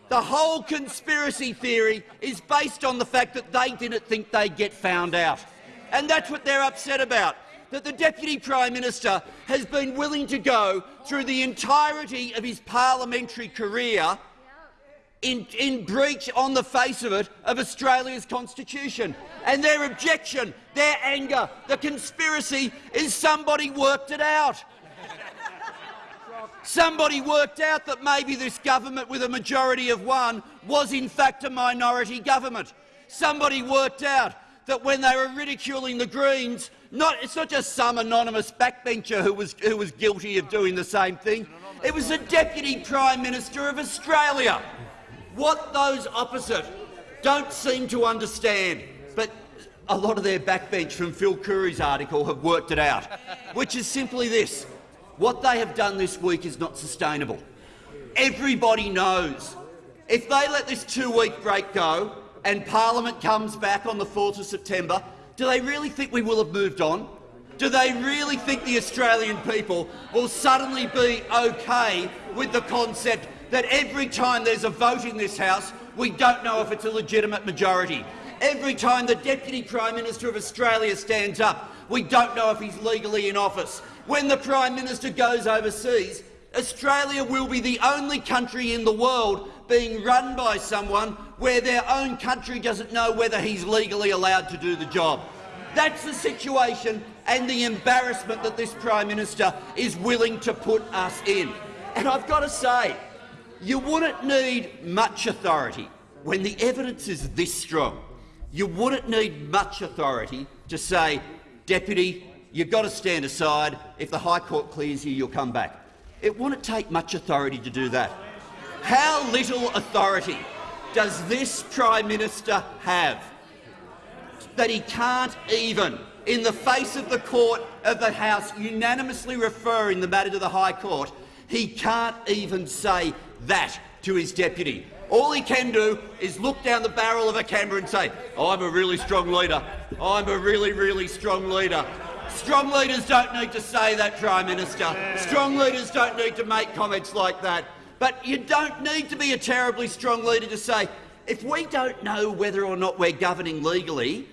the whole conspiracy theory is based on the fact that they didn't think they'd get found out. And that's what they're upset about, that the Deputy Prime Minister has been willing to go through the entirety of his parliamentary career in, in, breach on the face of it of Australia's constitution. And their objection, their anger, the conspiracy is somebody worked it out. somebody worked out that maybe this government with a majority of one was in fact a minority government. Somebody worked out that when they were ridiculing the Greens, not, it's not just some anonymous backbencher who was, who was guilty of doing the same thing. It was the Deputy Prime Minister of Australia what those opposite don't seem to understand, but a lot of their backbench from Phil Coorey's article have worked it out, which is simply this. What they have done this week is not sustainable. Everybody knows if they let this two-week break go and Parliament comes back on the 4th of September, do they really think we will have moved on? Do they really think the Australian people will suddenly be okay with the concept that every time there's a vote in this House, we don't know if it's a legitimate majority. Every time the Deputy Prime Minister of Australia stands up, we don't know if he's legally in office. When the Prime Minister goes overseas, Australia will be the only country in the world being run by someone where their own country doesn't know whether he's legally allowed to do the job. That's the situation and the embarrassment that this Prime Minister is willing to put us in. And I've got to say, you wouldn't need much authority when the evidence is this strong. You wouldn't need much authority to say, Deputy, you've got to stand aside. If the High Court clears you, you'll come back. It wouldn't take much authority to do that. How little authority does this Prime Minister have that he can't even, in the face of the court of the House unanimously referring the matter to the High Court, he can't even say that to his deputy. All he can do is look down the barrel of a camera and say, I'm a really strong leader. I'm a really, really strong leader. Strong leaders don't need to say that, Prime Minister. Strong leaders don't need to make comments like that. But you don't need to be a terribly strong leader to say, if we don't know whether or not we're governing legally,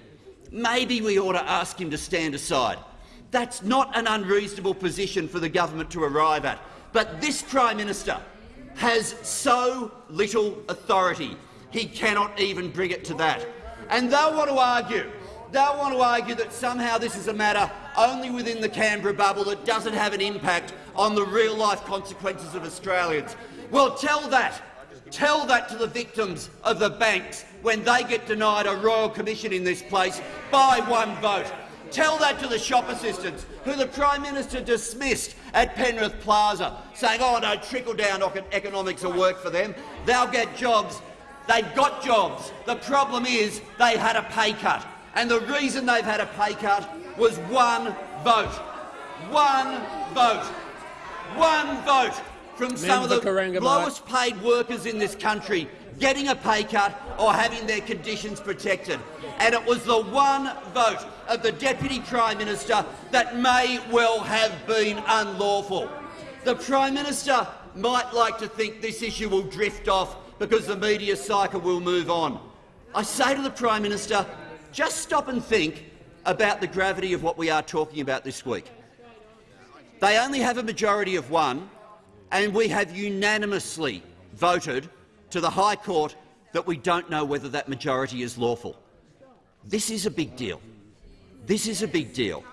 maybe we ought to ask him to stand aside. That's not an unreasonable position for the government to arrive at. But this Prime Minister has so little authority, he cannot even bring it to that. And they'll want to argue they'll want to argue that somehow this is a matter only within the Canberra bubble that doesn't have an impact on the real-life consequences of Australians. Well, tell that. Tell that to the victims of the banks when they get denied a royal commission in this place by one vote. Tell that to the shop assistants who the Prime Minister dismissed at Penrith Plaza, saying, oh no, trickle-down economics will work for them. They'll get jobs. They've got jobs. The problem is they had a pay cut. And the reason they've had a pay cut was one vote. One vote. One vote from some of the lowest paid workers in this country getting a pay cut or having their conditions protected. And it was the one vote of the Deputy Prime Minister that may well have been unlawful. The Prime Minister might like to think this issue will drift off because the media cycle will move on. I say to the Prime Minister, just stop and think about the gravity of what we are talking about this week. They only have a majority of one, and we have unanimously voted to the High Court that we don't know whether that majority is lawful. This is a big deal. This is a big deal.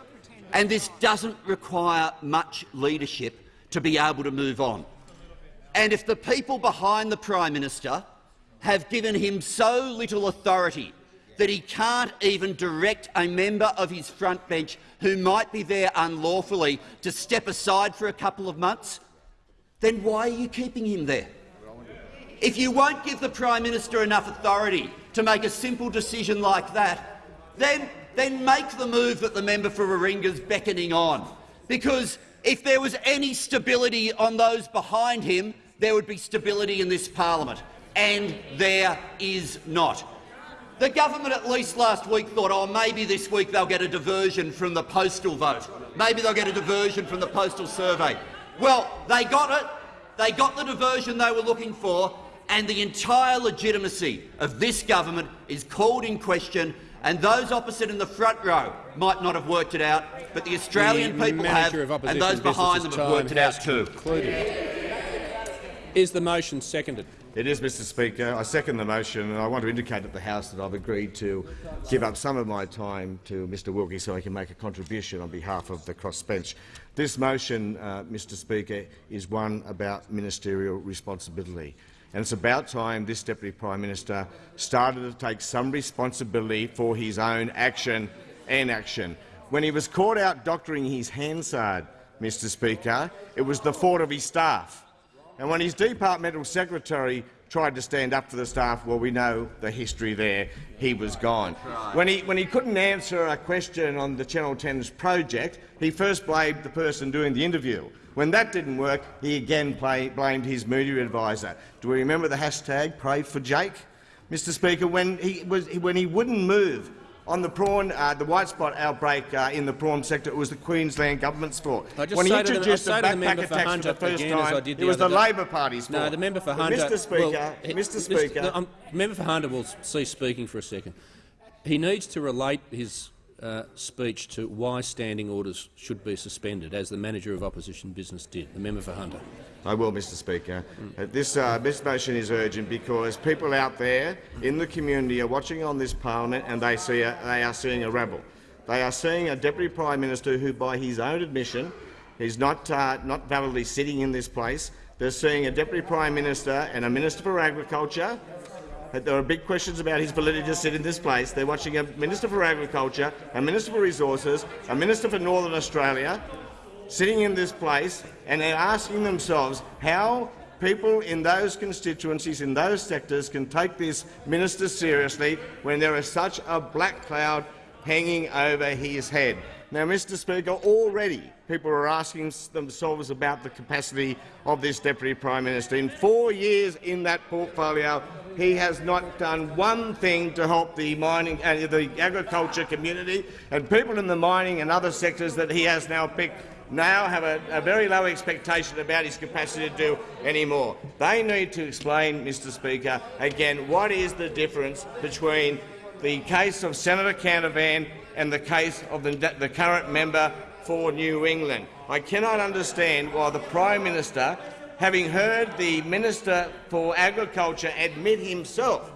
And this doesn't require much leadership to be able to move on. And if the people behind the Prime Minister have given him so little authority that he can't even direct a member of his front bench who might be there unlawfully to step aside for a couple of months, then why are you keeping him there? If you won't give the Prime Minister enough authority to make a simple decision like that, then, then make the move that the member for Warringah is beckoning on. Because if there was any stability on those behind him, there would be stability in this parliament. And there is not. The government at least last week thought, oh, maybe this week they'll get a diversion from the postal vote. Maybe they'll get a diversion from the postal survey. Well, they got it. They got the diversion they were looking for, and the entire legitimacy of this government is called in question, and those opposite in the front row might not have worked it out, but the Australian the people have, and those behind them have worked it out too. Concluded. Is the motion seconded? It is, Mr Speaker. I second the motion, and I want to indicate at the House that I've agreed to give up some of my time to Mr Wilkie so he can make a contribution on behalf of the crossbench. This motion, uh, Mr Speaker, is one about ministerial responsibility. And it's about time this Deputy Prime Minister started to take some responsibility for his own action and action. When he was caught out doctoring his Hansard, Mr Speaker, it was the fault of his staff. And when his departmental secretary tried to stand up for the staff, well, we know the history there. He was gone. When he, when he couldn't answer a question on the Channel 10's project, he first blamed the person doing the interview. When that didn't work, he again play, blamed his media advisor. Do we remember the hashtag Pray for Jake? Mr Speaker, when he, was, when he wouldn't move on the prawn, uh, the white spot outbreak uh, in the prawn sector, it was the Queensland government's fault. When he introduced the, the backpacker tax for the first time, it was the Labor Party's fault. No, the member for But Hunter. Mr Speaker, well, Mr Speaker, the, um, member for Hunter will cease speaking for a second. He needs to relate his uh, speech to why standing orders should be suspended, as the manager of opposition business did. The member for Hunter. I will, Mr Speaker. Uh, this, uh, this motion is urgent because people out there in the community are watching on this parliament and they, see a, they are seeing a rebel. They are seeing a Deputy Prime Minister who, by his own admission, is not, uh, not validly sitting in this place. They're seeing a Deputy Prime Minister and a Minister for Agriculture there are big questions about his validity to sit in this place. They're watching a Minister for Agriculture, a Minister for Resources, a Minister for Northern Australia sitting in this place and they're asking themselves how people in those constituencies, in those sectors, can take this minister seriously when there is such a black cloud hanging over his head. Now, Mr Speaker, already people are asking themselves about the capacity of this Deputy Prime Minister. In four years in that portfolio, he has not done one thing to help the mining, uh, the agriculture community and people in the mining and other sectors that he has now picked now have a, a, very low expectation about his capacity to do any more. They need to explain, Mr Speaker, again, what is the difference between the case of Senator Canavan and the case of the, the current member for New England. I cannot understand why the Prime Minister, having heard the Minister for Agriculture admit himself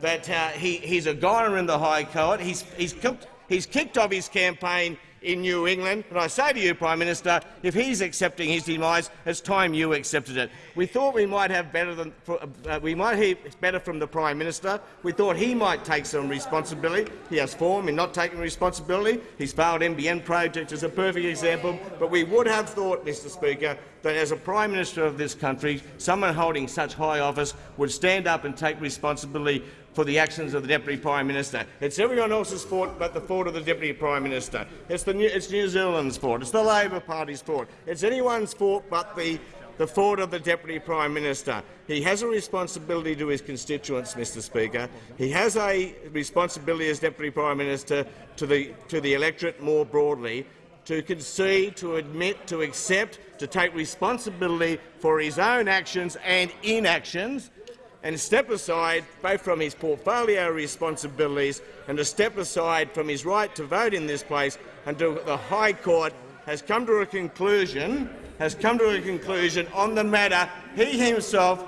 that uh, he, he's a goner in the High Court, he's, he's, cooked, he's kicked off his campaign in New England. And I say to you, Prime Minister, if he's accepting his demise, it's time you accepted it. We thought we might have better than uh, we might hear better from the Prime Minister. We thought he might take some responsibility. He has form in not taking responsibility. His failed NBN project is a perfect example. But we would have thought, Mr Speaker, that as a Prime Minister of this country, someone holding such high office would stand up and take responsibility for the actions of the Deputy Prime Minister. It's everyone else's fault but the fault of the Deputy Prime Minister. It's, the New, it's New Zealand's fault. It's the Labor Party's fault. It's anyone's fault but the, the fault of the Deputy Prime Minister. He has a responsibility to his constituents, Mr Speaker. He has a responsibility as Deputy Prime Minister to the, to the electorate more broadly to concede, to admit, to accept, to take responsibility for his own actions and inactions and step aside both from his portfolio responsibilities and to step aside from his right to vote in this place until the High Court has come to a conclusion has come to a conclusion on the matter he himself,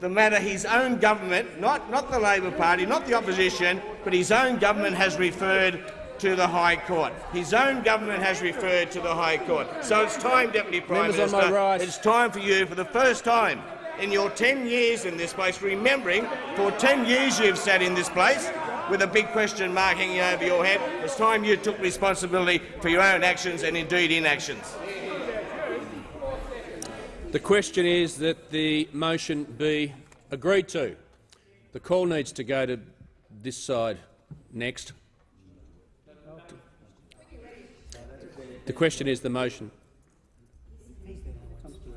the matter his own government, not, not the Labor Party, not the opposition, but his own government has referred to the High Court. His own government has referred to the High Court. So it's time, Deputy Prime Members Minister, right. it's time for you, for the first time in your 10 years in this place, remembering for 10 years you've sat in this place with a big question mark hanging over your head, it's time you took responsibility for your own actions and indeed inactions. The question is that the motion be agreed to. The call needs to go to this side next. The question is the motion.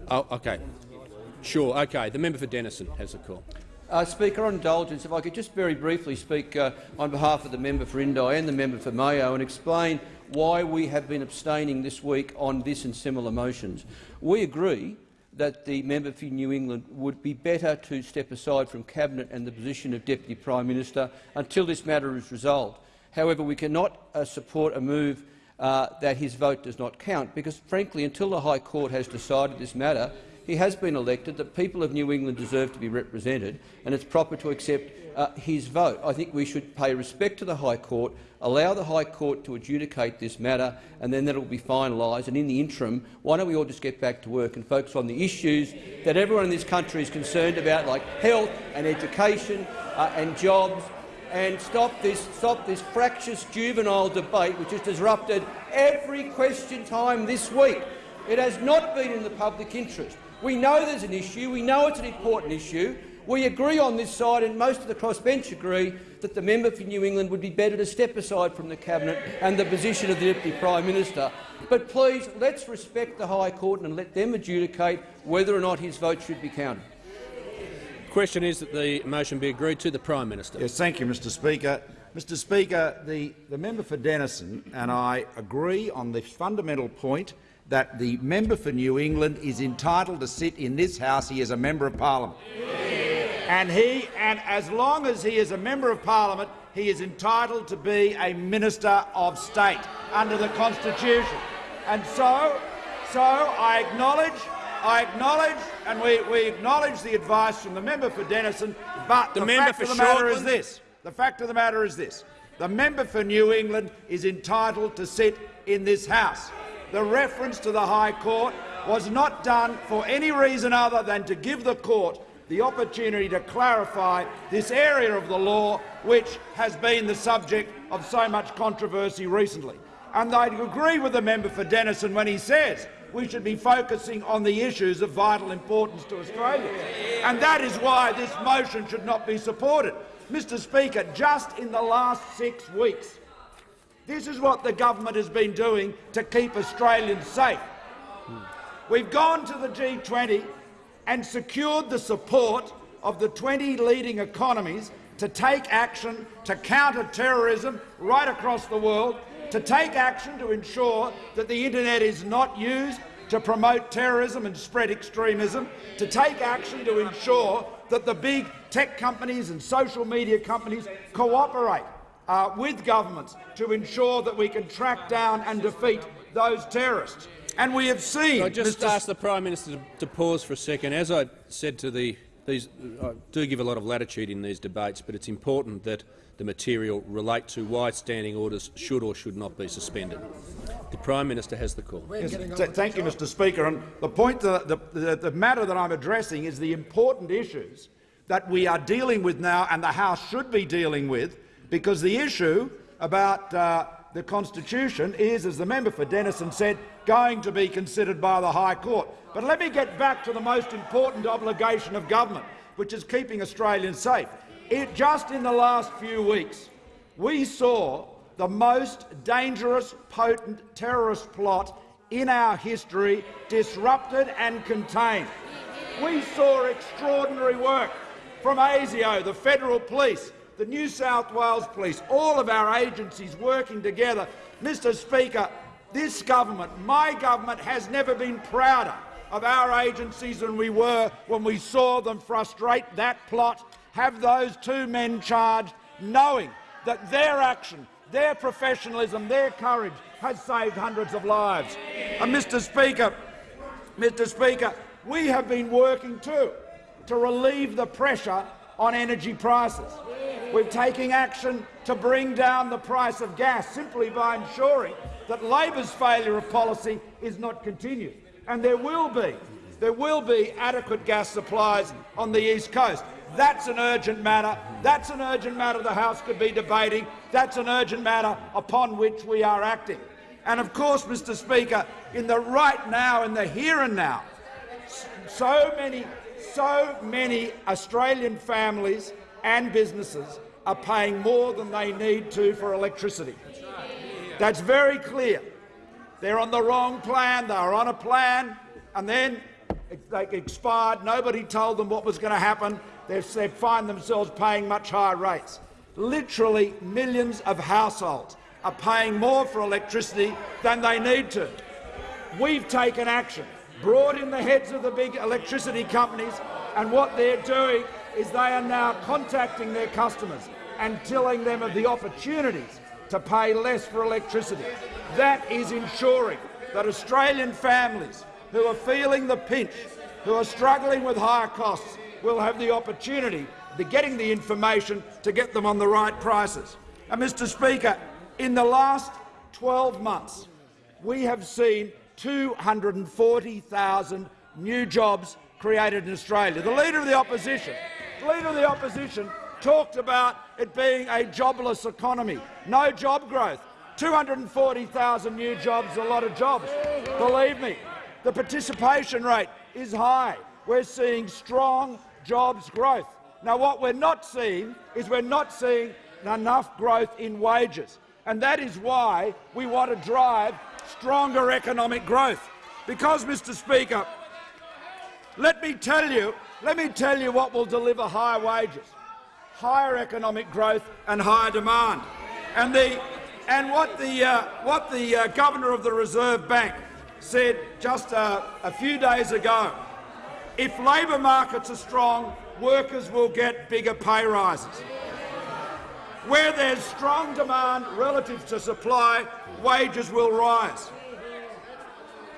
Oh, okay. Sure. Okay. The member for Denison has the call. Uh, Speaker, on indulgence, if I could just very briefly speak uh, on behalf of the member for Indi and the member for Mayo and explain why we have been abstaining this week on this and similar motions. We agree that the member for New England would be better to step aside from Cabinet and the position of Deputy Prime Minister until this matter is resolved. However, we cannot uh, support a move uh, that his vote does not count, because, frankly, until the High Court has decided this matter, he has been elected, the people of New England deserve to be represented, and it's proper to accept uh, his vote. I think we should pay respect to the High Court, allow the High Court to adjudicate this matter, and then that will be finalised. And in the interim, why don't we all just get back to work and focus on the issues that everyone in this country is concerned about, like health and education uh, and jobs, and stop this, stop this fractious juvenile debate which has disrupted every question time this week. It has not been in the public interest. We know there's an issue. We know it's an important issue. We agree on this side, and most of the crossbench agree, that the member for New England would be better to step aside from the Cabinet and the position of the Deputy Prime Minister. But please, let's respect the High Court and let them adjudicate whether or not his vote should be counted. The question is that the motion be agreed to. The Prime Minister. Yes, thank you, Mr Speaker. Mr Speaker, the, the member for Denison and I agree on the fundamental point that the member for New England is entitled to sit in this House. He is a member of Parliament. And, he, and as long as he is a member of Parliament, he is entitled to be a Minister of State under the Constitution. And so, so I acknowledge I acknowledge, and we, we acknowledge the advice from the member for Denison, but the, The member fact for of the matter is this. The fact of the matter is this. The member for New England is entitled to sit in this House. The reference to the High Court was not done for any reason other than to give the court the opportunity to clarify this area of the law which has been the subject of so much controversy recently. And I agree with the member for Denison when he says we should be focusing on the issues of vital importance to Australia. And that is why this motion should not be supported. Mr Speaker, just in the last six weeks, this is what the government has been doing to keep Australians safe. We've gone to the G20 and secured the support of the 20 leading economies to take action to counter terrorism right across the world, to take action to ensure that the internet is not used to promote terrorism and spread extremism, to take action to ensure that the big tech companies and social media companies cooperate uh, with governments to ensure that we can track down and defeat those terrorists. And we have seen— I just Mr. ask the Prime Minister to, to pause for a second. As I said to the these, I do give a lot of latitude in these debates, but it's important that the material relate to why standing orders should or should not be suspended. The Prime Minister has the call. Yes, thank you, Mr Speaker. And the, point that, the, the, the matter that I'm addressing is the important issues that we are dealing with now and the House should be dealing with, because the issue about uh, the Constitution is, as the member for Denison said, going to be considered by the High Court. But let me get back to the most important obligation of government, which is keeping Australians safe. It, just in the last few weeks, we saw the most dangerous, potent terrorist plot in our history disrupted and contained. We saw extraordinary work from ASIO, the federal police, the New South Wales Police, all of our agencies working together. Mr Speaker, this government, my government, has never been prouder of our agencies than we were when we saw them frustrate that plot, have those two men charged, knowing that their action, their professionalism, their courage has saved hundreds of lives. And Mr Speaker, Mr Speaker, we have been working too to relieve the pressure on energy prices. We're taking action to bring down the price of gas simply by ensuring that Labor's failure of policy is not continued. And there will be, there will be adequate gas supplies on the east coast. That's an urgent matter. That's an urgent matter the House could be debating. That's an urgent matter upon which we are acting. And of course, Mr Speaker, in the right now, in the here and now, so many, so many Australian families and businesses are paying more than they need to for electricity. That's very clear. They're on the wrong plan. They are on a plan, and then they expired. Nobody told them what was going to happen. They find themselves paying much higher rates. Literally millions of households are paying more for electricity than they need to. We've taken action, brought in the heads of the big electricity companies, and what they're doing is they are now contacting their customers and telling them of the opportunities to pay less for electricity. That is ensuring that Australian families who are feeling the pinch, who are struggling with higher costs, will have the opportunity to getting the information to get them on the right prices. And, Mr Speaker, in the last 12 months, we have seen 240,000 new jobs created in Australia. The Leader of the Opposition, the Leader of the Opposition talked about it being a jobless economy, no job growth. 240,000 new jobs, a lot of jobs. Believe me, the participation rate is high. We're seeing strong jobs growth. Now, what we're not seeing is we're not seeing enough growth in wages, and that is why we want to drive stronger economic growth. Because, Mr Speaker, let me tell you, let me tell you what will deliver higher wages, higher economic growth and higher demand. And, the, and what the, uh, what the uh, Governor of the Reserve Bank said just uh, a few days ago, if labour markets are strong, workers will get bigger pay rises. Where there's strong demand relative to supply, wages will rise.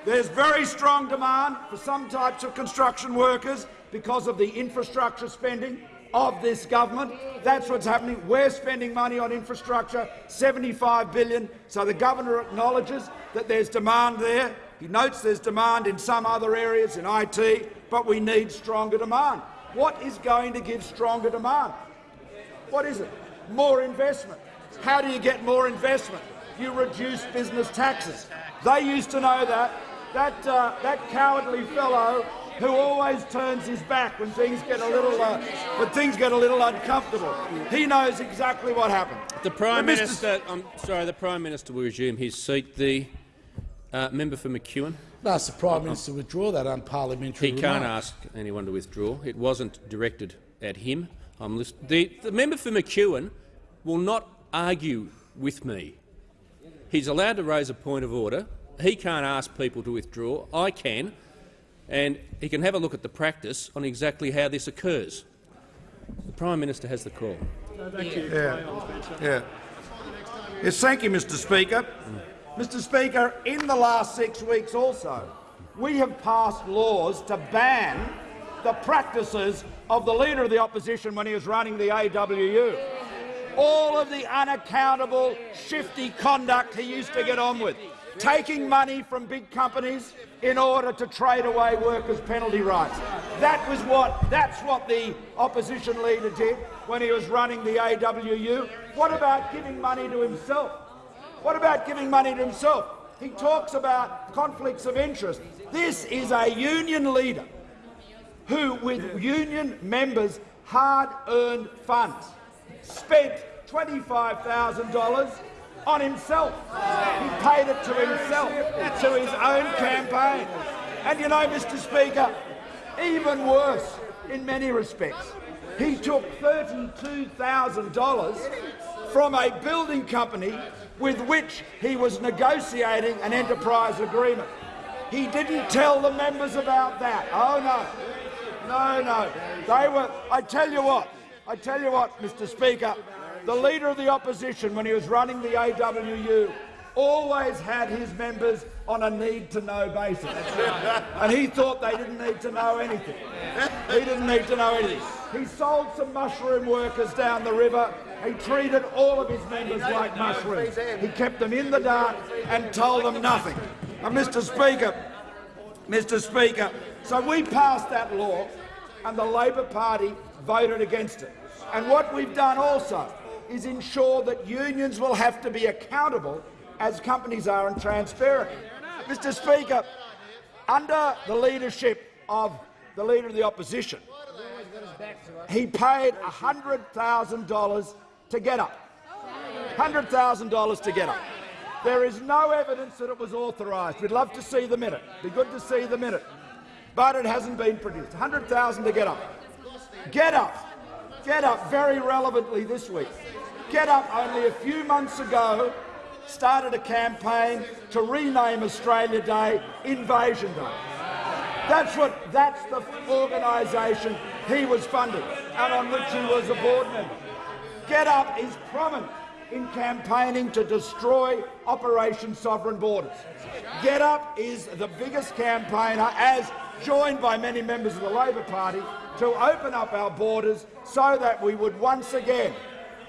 There's very strong demand for some types of construction workers because of the infrastructure spending of this government. That's what's happening. We're spending money on infrastructure, 75 billion, so the governor acknowledges that there's demand there. He notes there's demand in some other areas, in IT, but we need stronger demand. What is going to give stronger demand? What is it? More investment. How do you get more investment? You reduce business taxes. They used to know that that, uh, that cowardly fellow who always turns his back when things get a little uh, when things get a little uncomfortable. He knows exactly what happened. The Prime Minister, I'm sorry, the Prime Minister will resume his seat. The uh, member for McEwen. Ask the Prime Minister to withdraw that unparliamentary He remark. can't ask anyone to withdraw. It wasn't directed at him. I'm the, the member for McEwen will not argue with me. He's allowed to raise a point of order. He can't ask people to withdraw. I can, and he can have a look at the practice on exactly how this occurs. The Prime Minister has the call. Thank you. Yeah. Yeah. Yes, thank you, Mr Speaker. Mm. Mr Speaker, in the last six weeks also, we have passed laws to ban the practices of the Leader of the Opposition when he was running the AWU. All of the unaccountable, shifty conduct he used to get on with, taking money from big companies in order to trade away workers' penalty rights. That was what, that's what the opposition leader did when he was running the AWU. What about giving money to himself? What about giving money to himself? He talks about conflicts of interest. This is a union leader who, with union members' hard-earned funds, spent $25,000 on himself. He paid it to himself, to his own campaign. And you know, Mr Speaker, even worse in many respects, he took $32,000 from a building company with which he was negotiating an enterprise agreement. He didn't tell the members about that. Oh, no. No, no. They were... I tell you what. I tell you what, Mr Speaker. the Leader of the Opposition, when he was running the AWU, always had his members on a need-to-know basis. and he thought they didn't need to know anything. He didn't need to know anything. He sold some mushroom workers down the river. He treated all of his members like mushrooms. He kept them in the dark and told them nothing. And Mr Speaker, Mr Speaker, so we passed that law and the Labor Party voted against it. And what we've done also is ensure that unions will have to be accountable as companies are and transparent. Mr Speaker, under the leadership of the Leader of the Opposition, he paid $100,000 to GetUp. $100,000 to GetUp. There is no evidence that it was authorised. We'd love to see the minute. It'd Be good to see the minute. But it hasn't been produced. 100,000 to GetUp. GetUp. Get up very relevantly this week. GetUp only a few months ago started a campaign to rename Australia Day Invasion Day. That's what that's the organisation he was funding and on which he was a board member. GetUp is prominent in campaigning to destroy Operation Sovereign Borders. GetUp is the biggest campaigner, as joined by many members of the Labor Party, to open up our borders so that we would once again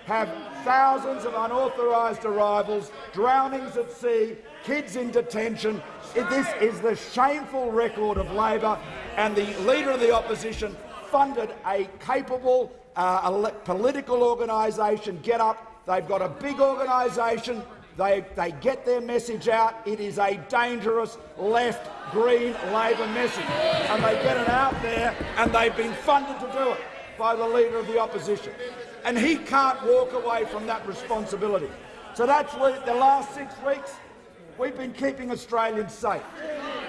have thousands of unauthorised arrivals, drownings at sea, kids in detention. This is the shameful record of Labor, and the Leader of the Opposition funded a capable uh, political organisation, GetUp. They've got a big organisation. They, they get their message out. It is a dangerous left, green Labor message. And they get it out there, and they've been funded to do it by the Leader of the Opposition and he can't walk away from that responsibility. So that's the last six weeks we've been keeping Australians safe.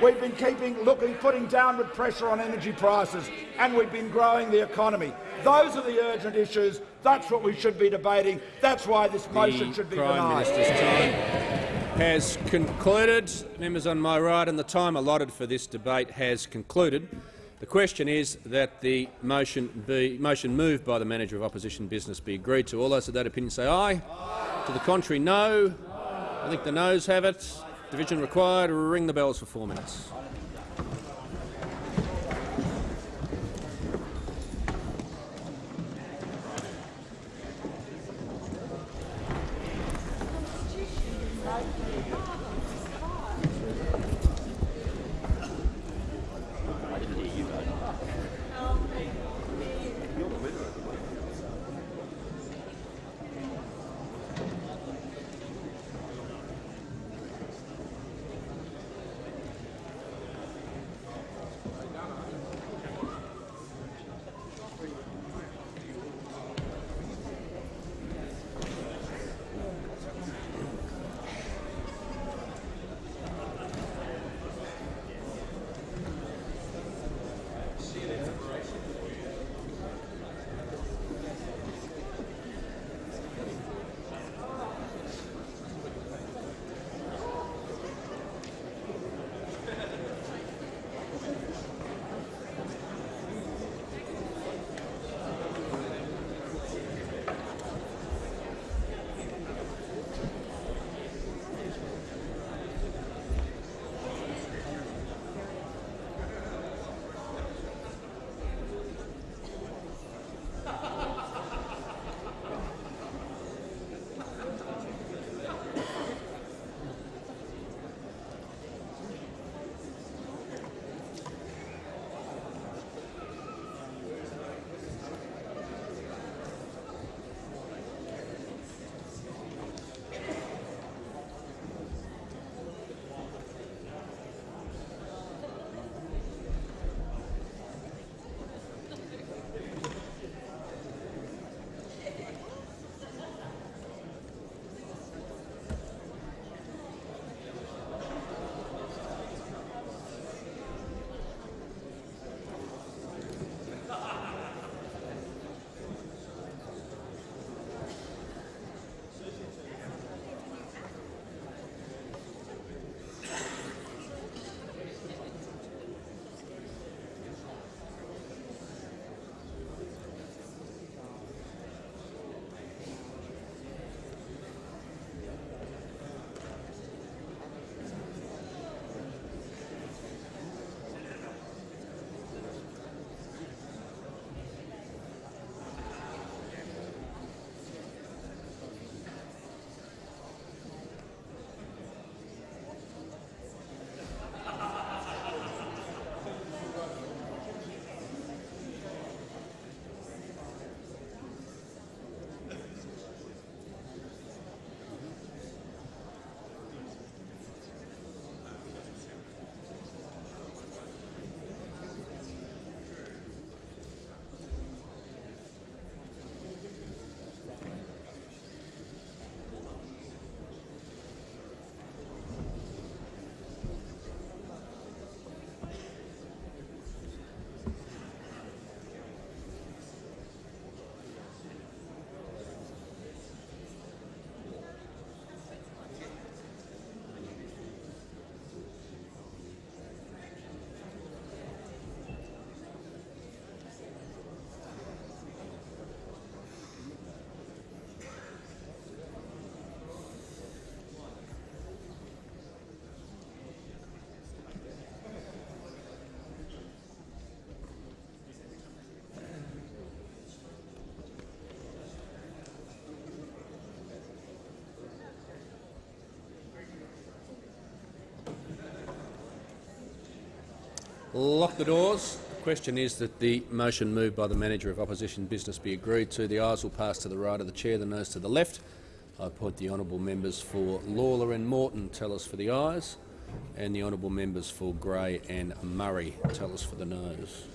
We've been keeping, looking, putting downward pressure on energy prices, and we've been growing the economy. Those are the urgent issues. That's what we should be debating. That's why this motion the should be Prime denied. Minister's time has concluded. Members on my right and the time allotted for this debate has concluded. The question is that the motion, be, motion moved by the Manager of Opposition Business be agreed to. All those of that opinion say aye. aye. To the contrary, no. I think the noes have it. Division required. Ring the bells for four minutes. Lock the doors. The question is that the motion moved by the Manager of Opposition Business be agreed to. The ayes will pass to the right of the chair, the noes to the left. I appoint the honourable members for Lalor and Moreton tell us for the ayes, and the honourable members for Grey and Murray tell us for the noes.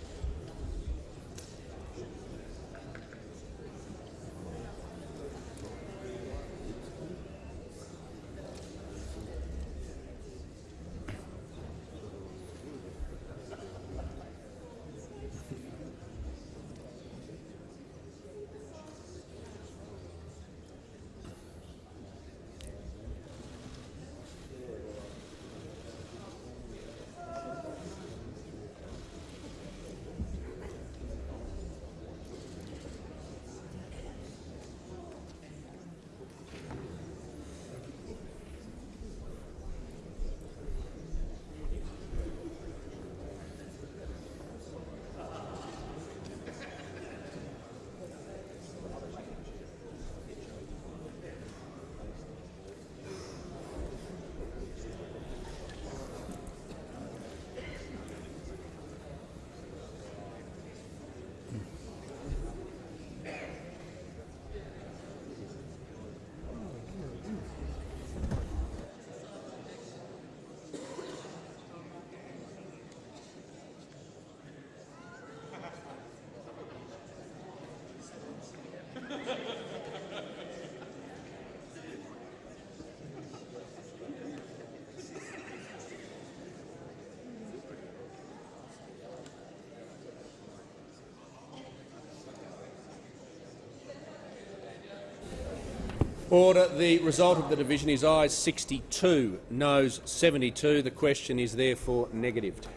Order. The result of the division is ayes 62, noes 72. The question is therefore negatived.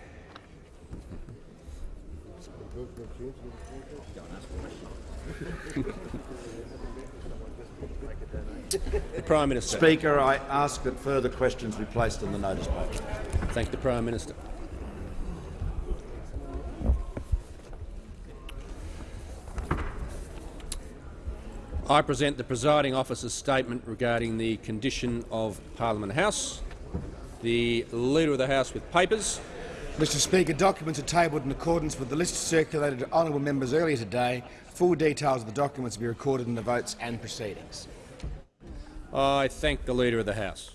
the Prime Minister. Speaker, I ask that further questions be placed on the notice paper. Thank the Prime Minister. I present the presiding officer's statement regarding the condition of Parliament House. The Leader of the House with papers. Mr Speaker, documents are tabled in accordance with the list circulated to honourable members earlier today. Full details of the documents will be recorded in the votes and proceedings. I thank the Leader of the House.